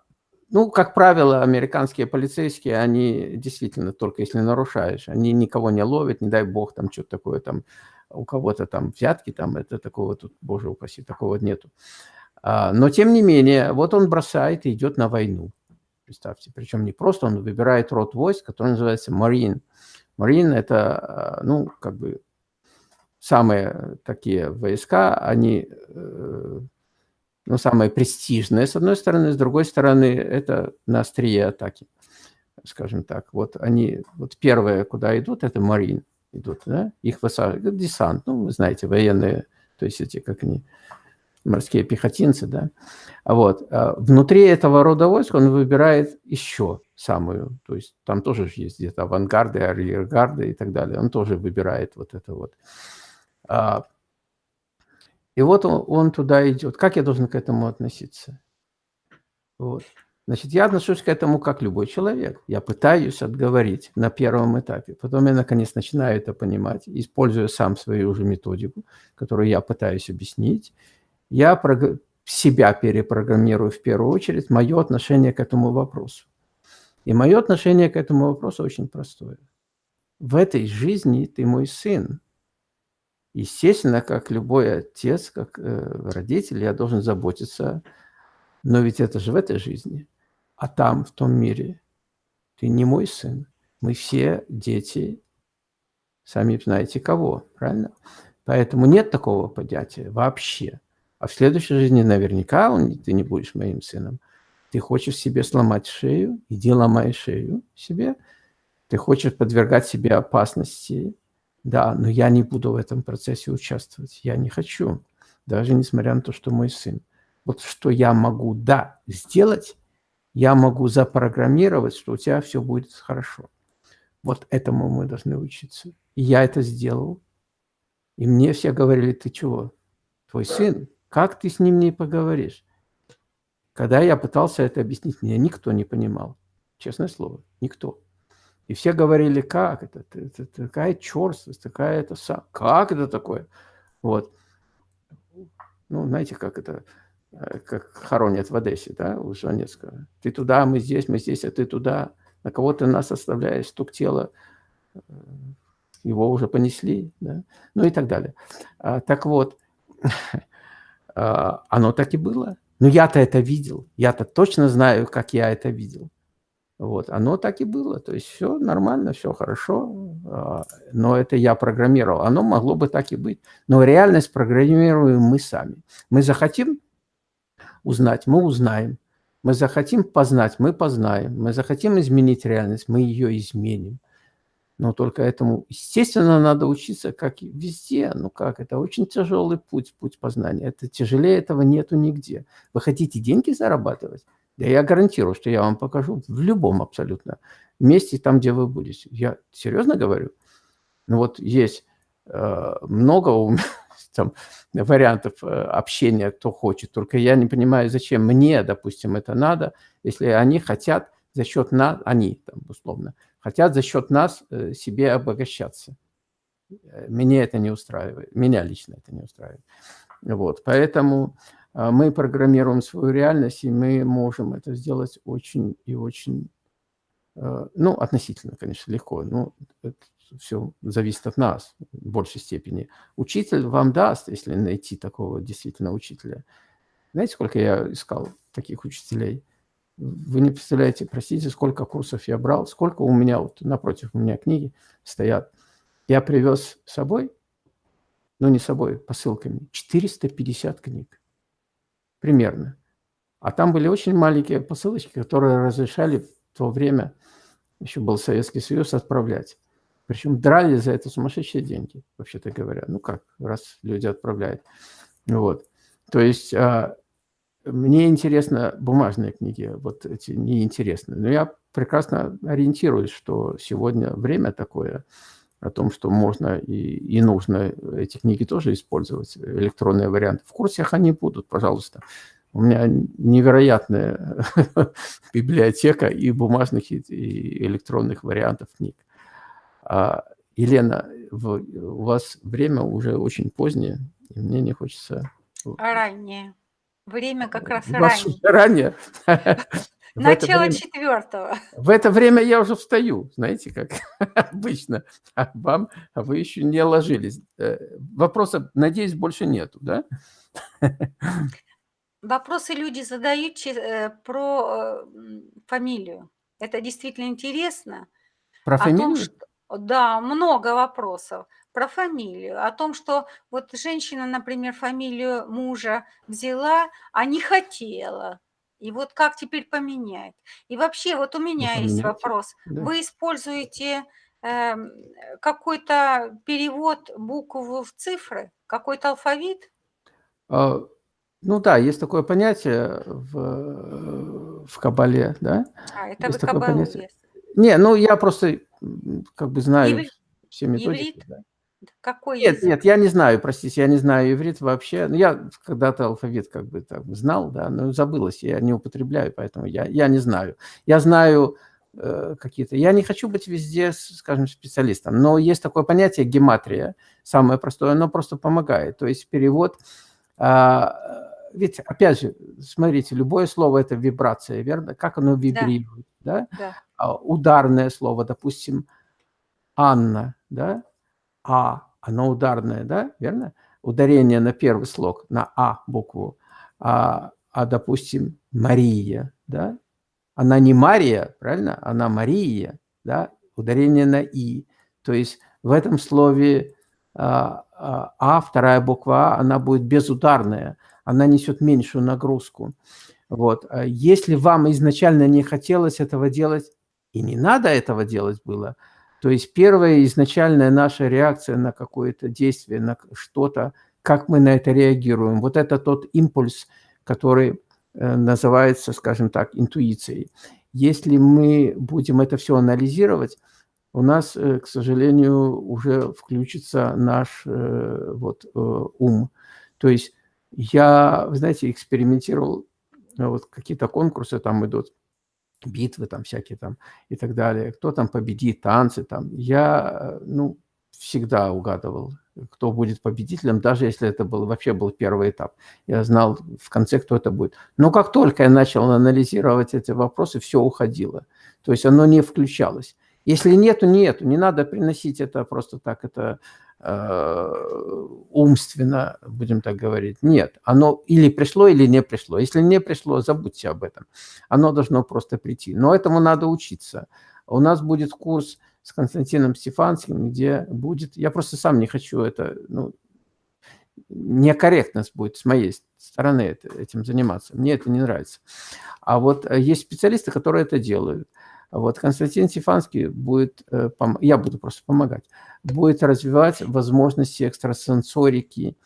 ну, как правило, американские полицейские, они действительно, только если нарушаешь, они никого не ловят, не дай бог, там что-то такое, там у кого-то там взятки, там это такого тут, боже упаси, такого нету. А, но, тем не менее, вот он бросает и идет на войну. Представьте, причем не просто он выбирает род войск, который называется Марин. Марин – это, а, ну, как бы самые такие войска, они э, ну, самое престижное, с одной стороны, с другой стороны, это на острие атаки, скажем так. Вот они, вот первые, куда идут, это Марин идут, да, их высаживают, десант, ну, вы знаете, военные, то есть эти, как они, морские пехотинцы, да. А вот, а внутри этого рода войск он выбирает еще самую, то есть там тоже есть где-то авангарды, арьергарды и так далее, он тоже выбирает вот это вот. А, и вот он, он туда идет. Как я должен к этому относиться? Вот. Значит, я отношусь к этому как любой человек. Я пытаюсь отговорить на первом этапе. Потом я, наконец, начинаю это понимать, используя сам свою уже методику, которую я пытаюсь объяснить. Я себя перепрограммирую в первую очередь, мое отношение к этому вопросу. И мое отношение к этому вопросу очень простое. В этой жизни ты мой сын. Естественно, как любой отец, как э, родитель, я должен заботиться, но ведь это же в этой жизни, а там, в том мире, ты не мой сын. Мы все дети, сами знаете кого, правильно? Поэтому нет такого понятия вообще. А в следующей жизни наверняка он, ты не будешь моим сыном. Ты хочешь себе сломать шею, иди ломай шею себе. Ты хочешь подвергать себе опасности, да, но я не буду в этом процессе участвовать. Я не хочу, даже несмотря на то, что мой сын. Вот что я могу, да, сделать, я могу запрограммировать, что у тебя все будет хорошо. Вот этому мы должны учиться. И я это сделал. И мне все говорили, ты чего? Твой сын, как ты с ним не поговоришь? Когда я пытался это объяснить, меня никто не понимал. Честное слово, никто. И все говорили, как это, это, такая черствость, такая это, как это такое? Вот. Ну, знаете, как это, э, как хоронят в Одессе, да, у Жванецкого. Ты туда, мы здесь, мы здесь, а ты туда. На кого ты нас оставляешь, стук тела, э, его уже понесли, да, ну и так далее. А, так вот, *laughs* а, оно так и было. Но я-то это видел, я-то точно знаю, как я это видел. Вот, оно так и было, то есть все нормально, все хорошо, а, но это я программировал, оно могло бы так и быть. Но реальность программируем мы сами. Мы захотим узнать, мы узнаем. Мы захотим познать, мы познаем. Мы захотим изменить реальность, мы ее изменим. Но только этому, естественно, надо учиться, как и везде. Ну как, это очень тяжелый путь, путь познания. Это тяжелее этого нету нигде. Вы хотите деньги зарабатывать? Я гарантирую, что я вам покажу в любом абсолютно месте, там, где вы будете. Я серьезно говорю. Ну вот есть э, много у меня, *laughs* там, вариантов э, общения, кто хочет. Только я не понимаю, зачем мне, допустим, это надо, если они хотят за счет нас, они, там, условно, хотят за счет нас э, себе обогащаться. Э, меня это не устраивает, меня лично это не устраивает. Вот, поэтому мы программируем свою реальность, и мы можем это сделать очень и очень, а, ну, относительно, конечно, легко, но это все зависит от нас в большей степени. Учитель вам даст, если найти такого действительно учителя. Знаете, сколько я искал таких учителей? Вы не представляете, простите, сколько курсов я брал, сколько у меня, вот напротив у меня книги стоят. Я привез с собой, ну не с собой, посылками, 450 книг примерно. А там были очень маленькие посылочки, которые разрешали в то время, еще был Советский Союз, отправлять. Причем драли за это сумасшедшие деньги, вообще-то говоря. Ну как, раз люди отправляют. Вот. То есть а, мне интересно бумажные книги, вот эти неинтересные. Но я прекрасно ориентируюсь, что сегодня время такое, о том, что можно и, и нужно эти книги тоже использовать, электронные варианты. В курсах они будут, пожалуйста. У меня невероятная *laughs* библиотека и бумажных, и электронных вариантов книг. А, Елена, у вас время уже очень позднее, и мне не хочется... Раннее. Время как раз ранее. Ранее. Начало время, четвертого. В это время я уже встаю, знаете, как *laughs* обычно. А вам, а вы еще не ложились. Э, вопросов, надеюсь, больше нету, да? Вопросы люди задают э, про э, фамилию. Это действительно интересно. Про фамилию? Том, что, да, много вопросов про фамилию. О том, что вот женщина, например, фамилию мужа взяла, а не хотела. И вот как теперь поменять? И вообще, вот у меня ну, есть вопрос. Да. Вы используете э, какой-то перевод букв в цифры, какой-то алфавит? А, ну да, есть такое понятие в, в Кабале, да? А, это есть вы понятие. Есть. Не, ну я просто как бы знаю Иврит? все методики. Иврит? Да. Какой Нет, язык? нет, я не знаю, простите, я не знаю иврит вообще. Ну, я когда-то алфавит как бы так знал, да, но забылось, я не употребляю, поэтому я, я не знаю. Я знаю э, какие-то... Я не хочу быть везде, скажем, специалистом, но есть такое понятие гематрия, самое простое, оно просто помогает. То есть перевод... Э, ведь, опять же, смотрите, любое слово – это вибрация, верно? Как оно вибрирует, да? да? да. Ударное слово, допустим, Анна, да? А, оно ударное, да, верно? Ударение на первый слог, на А букву. А, а допустим, Мария, да? Она не Мария, правильно? Она Мария, да? Ударение на И. То есть в этом слове а, а, а, вторая буква А, она будет безударная, она несет меньшую нагрузку. Вот. А если вам изначально не хотелось этого делать, и не надо этого делать было – то есть первая изначальная наша реакция на какое-то действие, на что-то, как мы на это реагируем, вот это тот импульс, который э, называется, скажем так, интуицией. Если мы будем это все анализировать, у нас, э, к сожалению, уже включится наш э, вот, ум. То есть я, знаете, экспериментировал, вот какие-то конкурсы там идут, битвы там всякие там и так далее. Кто там победит, танцы там. Я, ну, всегда угадывал, кто будет победителем, даже если это был, вообще был первый этап. Я знал в конце, кто это будет. Но как только я начал анализировать эти вопросы, все уходило. То есть оно не включалось. Если нету, нету. Не надо приносить это просто так. Это Э, умственно, будем так говорить. Нет, оно или пришло, или не пришло. Если не пришло, забудьте об этом. Оно должно просто прийти. Но этому надо учиться. У нас будет курс с Константином Стефанским, где будет... Я просто сам не хочу это... Ну, некорректность будет с моей стороны это, этим заниматься. Мне это не нравится. А вот э, есть специалисты, которые это делают. Вот Константин Стефанский будет, э, я буду просто помогать, будет развивать возможности экстрасенсорики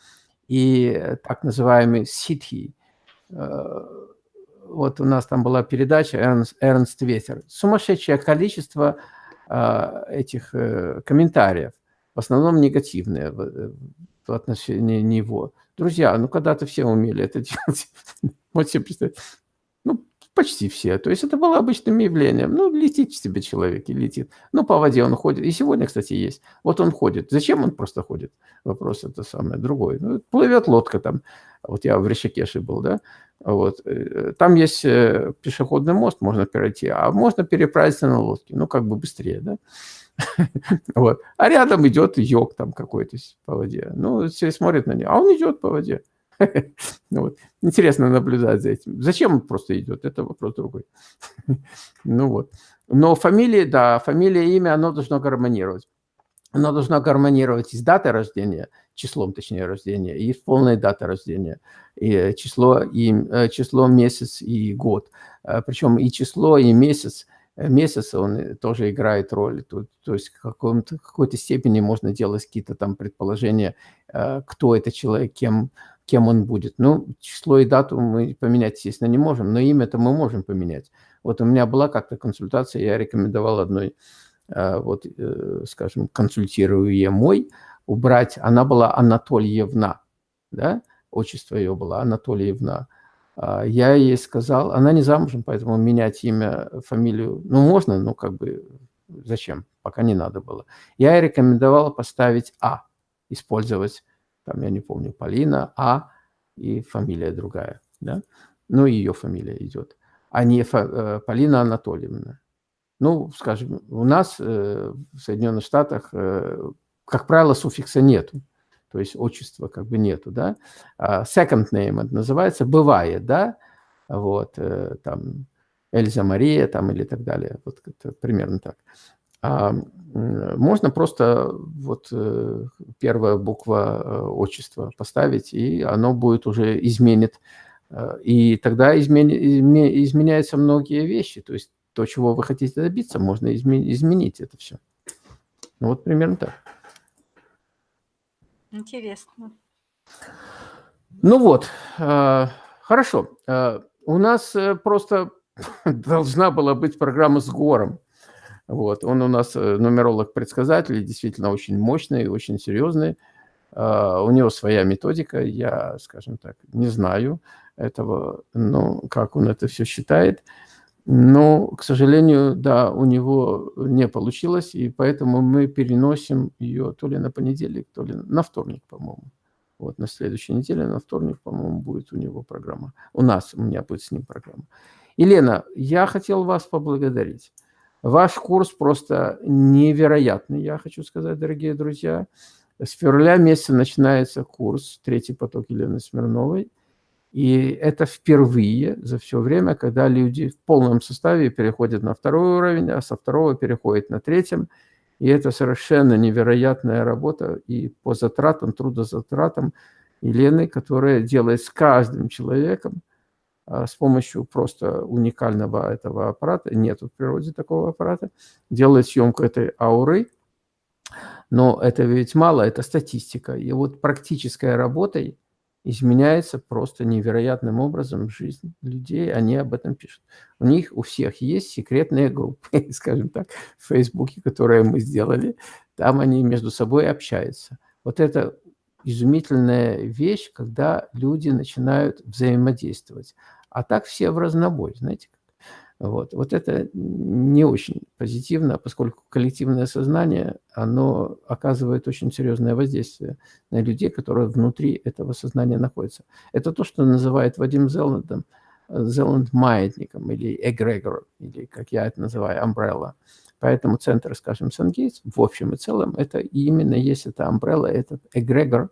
и так называемый ситхи. Э, вот у нас там была передача Эрнст, Эрнст Ветер. Сумасшедшее количество э, этих комментариев, в основном негативные в, отношении него. Друзья, ну когда-то все умели это *laughs* делать. Вот себе представить. Почти все. То есть это было обычным явлением. Ну, летит себе человек и летит. Ну, по воде он ходит. И сегодня, кстати, есть. Вот он ходит. Зачем он просто ходит? Вопрос это самое другой. Ну, плывет лодка там. Вот я в Ришикеше был, да. Вот. Э, там есть э, пешеходный мост, можно перейти, а можно переправиться на лодке. Ну, как бы быстрее, да. *laughs* Вот. А рядом идет йог там какой-то по воде. Ну, все смотрят на него, а он идет по воде. *laughs* Вот. Интересно наблюдать за этим. Зачем он просто идет? Это вопрос другой. *laughs* Ну вот. Но фамилия, да, фамилия, имя, оно должно гармонировать. Оно должно гармонировать и с датой рождения, числом, точнее, рождения, и с полной датой рождения, и число, и, э, число, месяц и год. Э, Причем и число, и месяц – Э, месяца он э, тоже играет роль. То, то есть в какой-то степени можно делать какие-то там предположения, э, кто это человек, кем, кем он будет. Ну, число и дату мы поменять, естественно, не можем, но имя-то мы можем поменять. Вот у меня была как-то консультация, я рекомендовал одной, вот, скажем, консультируемой убрать, она была Анатольевна, да, отчество ее было Анатольевна. А, я ей сказал, она не замужем, поэтому менять имя, фамилию, ну, можно, но как бы зачем, пока не надо было. Я ей рекомендовал поставить А, использовать, там, я не помню, Полина, А и фамилия другая, да, ну, ее фамилия идет, а не Фа, э, Полина Анатольевна. Ну, скажем, у нас э, в Соединенных Штатах, э, как правило, суффикса нету то есть отчества как бы нету, да. А second name это называется, бывает, да, вот, э, там, Эльза Мария там или так далее, вот это примерно так. Можно просто вот э, первая буква э, отчества поставить, и оно будет уже изменит, и тогда измени, изменяются многие вещи, то есть то, чего вы хотите добиться, можно изменить это все. Ну вот примерно так. Интересно. Ну вот, э, хорошо. Э, у нас э, просто *laughs* должна была быть программа с Гором. Вот. Он у нас нумеролог-предсказатель, действительно очень мощный, очень серьезный. У него своя методика, я, скажем так, не знаю этого, ну, как он это все считает. Но, к сожалению, да, у него не получилось, и поэтому мы переносим ее то ли на понедельник, то ли на вторник, по-моему. Вот на следующей неделе, на вторник, по-моему, будет у него программа. У нас, у меня будет с ним программа. Елена, я хотел вас поблагодарить. Ваш курс просто невероятный, я хочу сказать, дорогие друзья. С февраля месяца начинается курс «Третий поток» Елены Смирновой – и это впервые за все время, когда люди в полном составе переходят на второй уровень, а со второго переходят на третьем. И это совершенно невероятная работа и по затратам, трудозатратам Елены, которая делает с каждым человеком с помощью просто уникального этого аппарата, нет в природе такого аппарата, делает съемку этой ауры, но это ведь мало, это статистика. И вот практической работой изменяется просто невероятным образом жизнь людей, они об этом пишут. У них у всех есть секретные группы, *laughs* скажем так, в Фейсбуке, которые мы сделали, там они между собой общаются. Вот это изумительная вещь, когда люди начинают взаимодействовать. А так все в разнобой, знаете, вот. вот это не очень позитивно, поскольку коллективное сознание, оно оказывает очень серьезное воздействие на людей, которые внутри этого сознания находятся. Это то, что называет Вадим Зеландом, Зеланд маятником или эгрегор, или, как я это называю, umbrella. Поэтому центр, скажем, Сангейтс, в общем и целом, это именно есть это umbrella, этот эгрегор,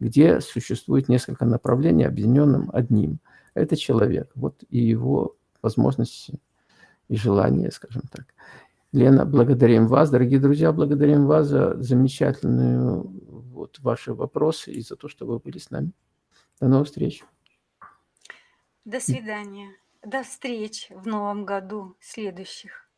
где существует несколько направлений, объединенным одним. Это человек, вот и его возможности и желание, скажем так. Лена, благодарим вас, дорогие друзья, благодарим вас за замечательные вот, ваши вопросы и за то, что вы были с нами. До новых встреч. До свидания. До встреч в новом году следующих.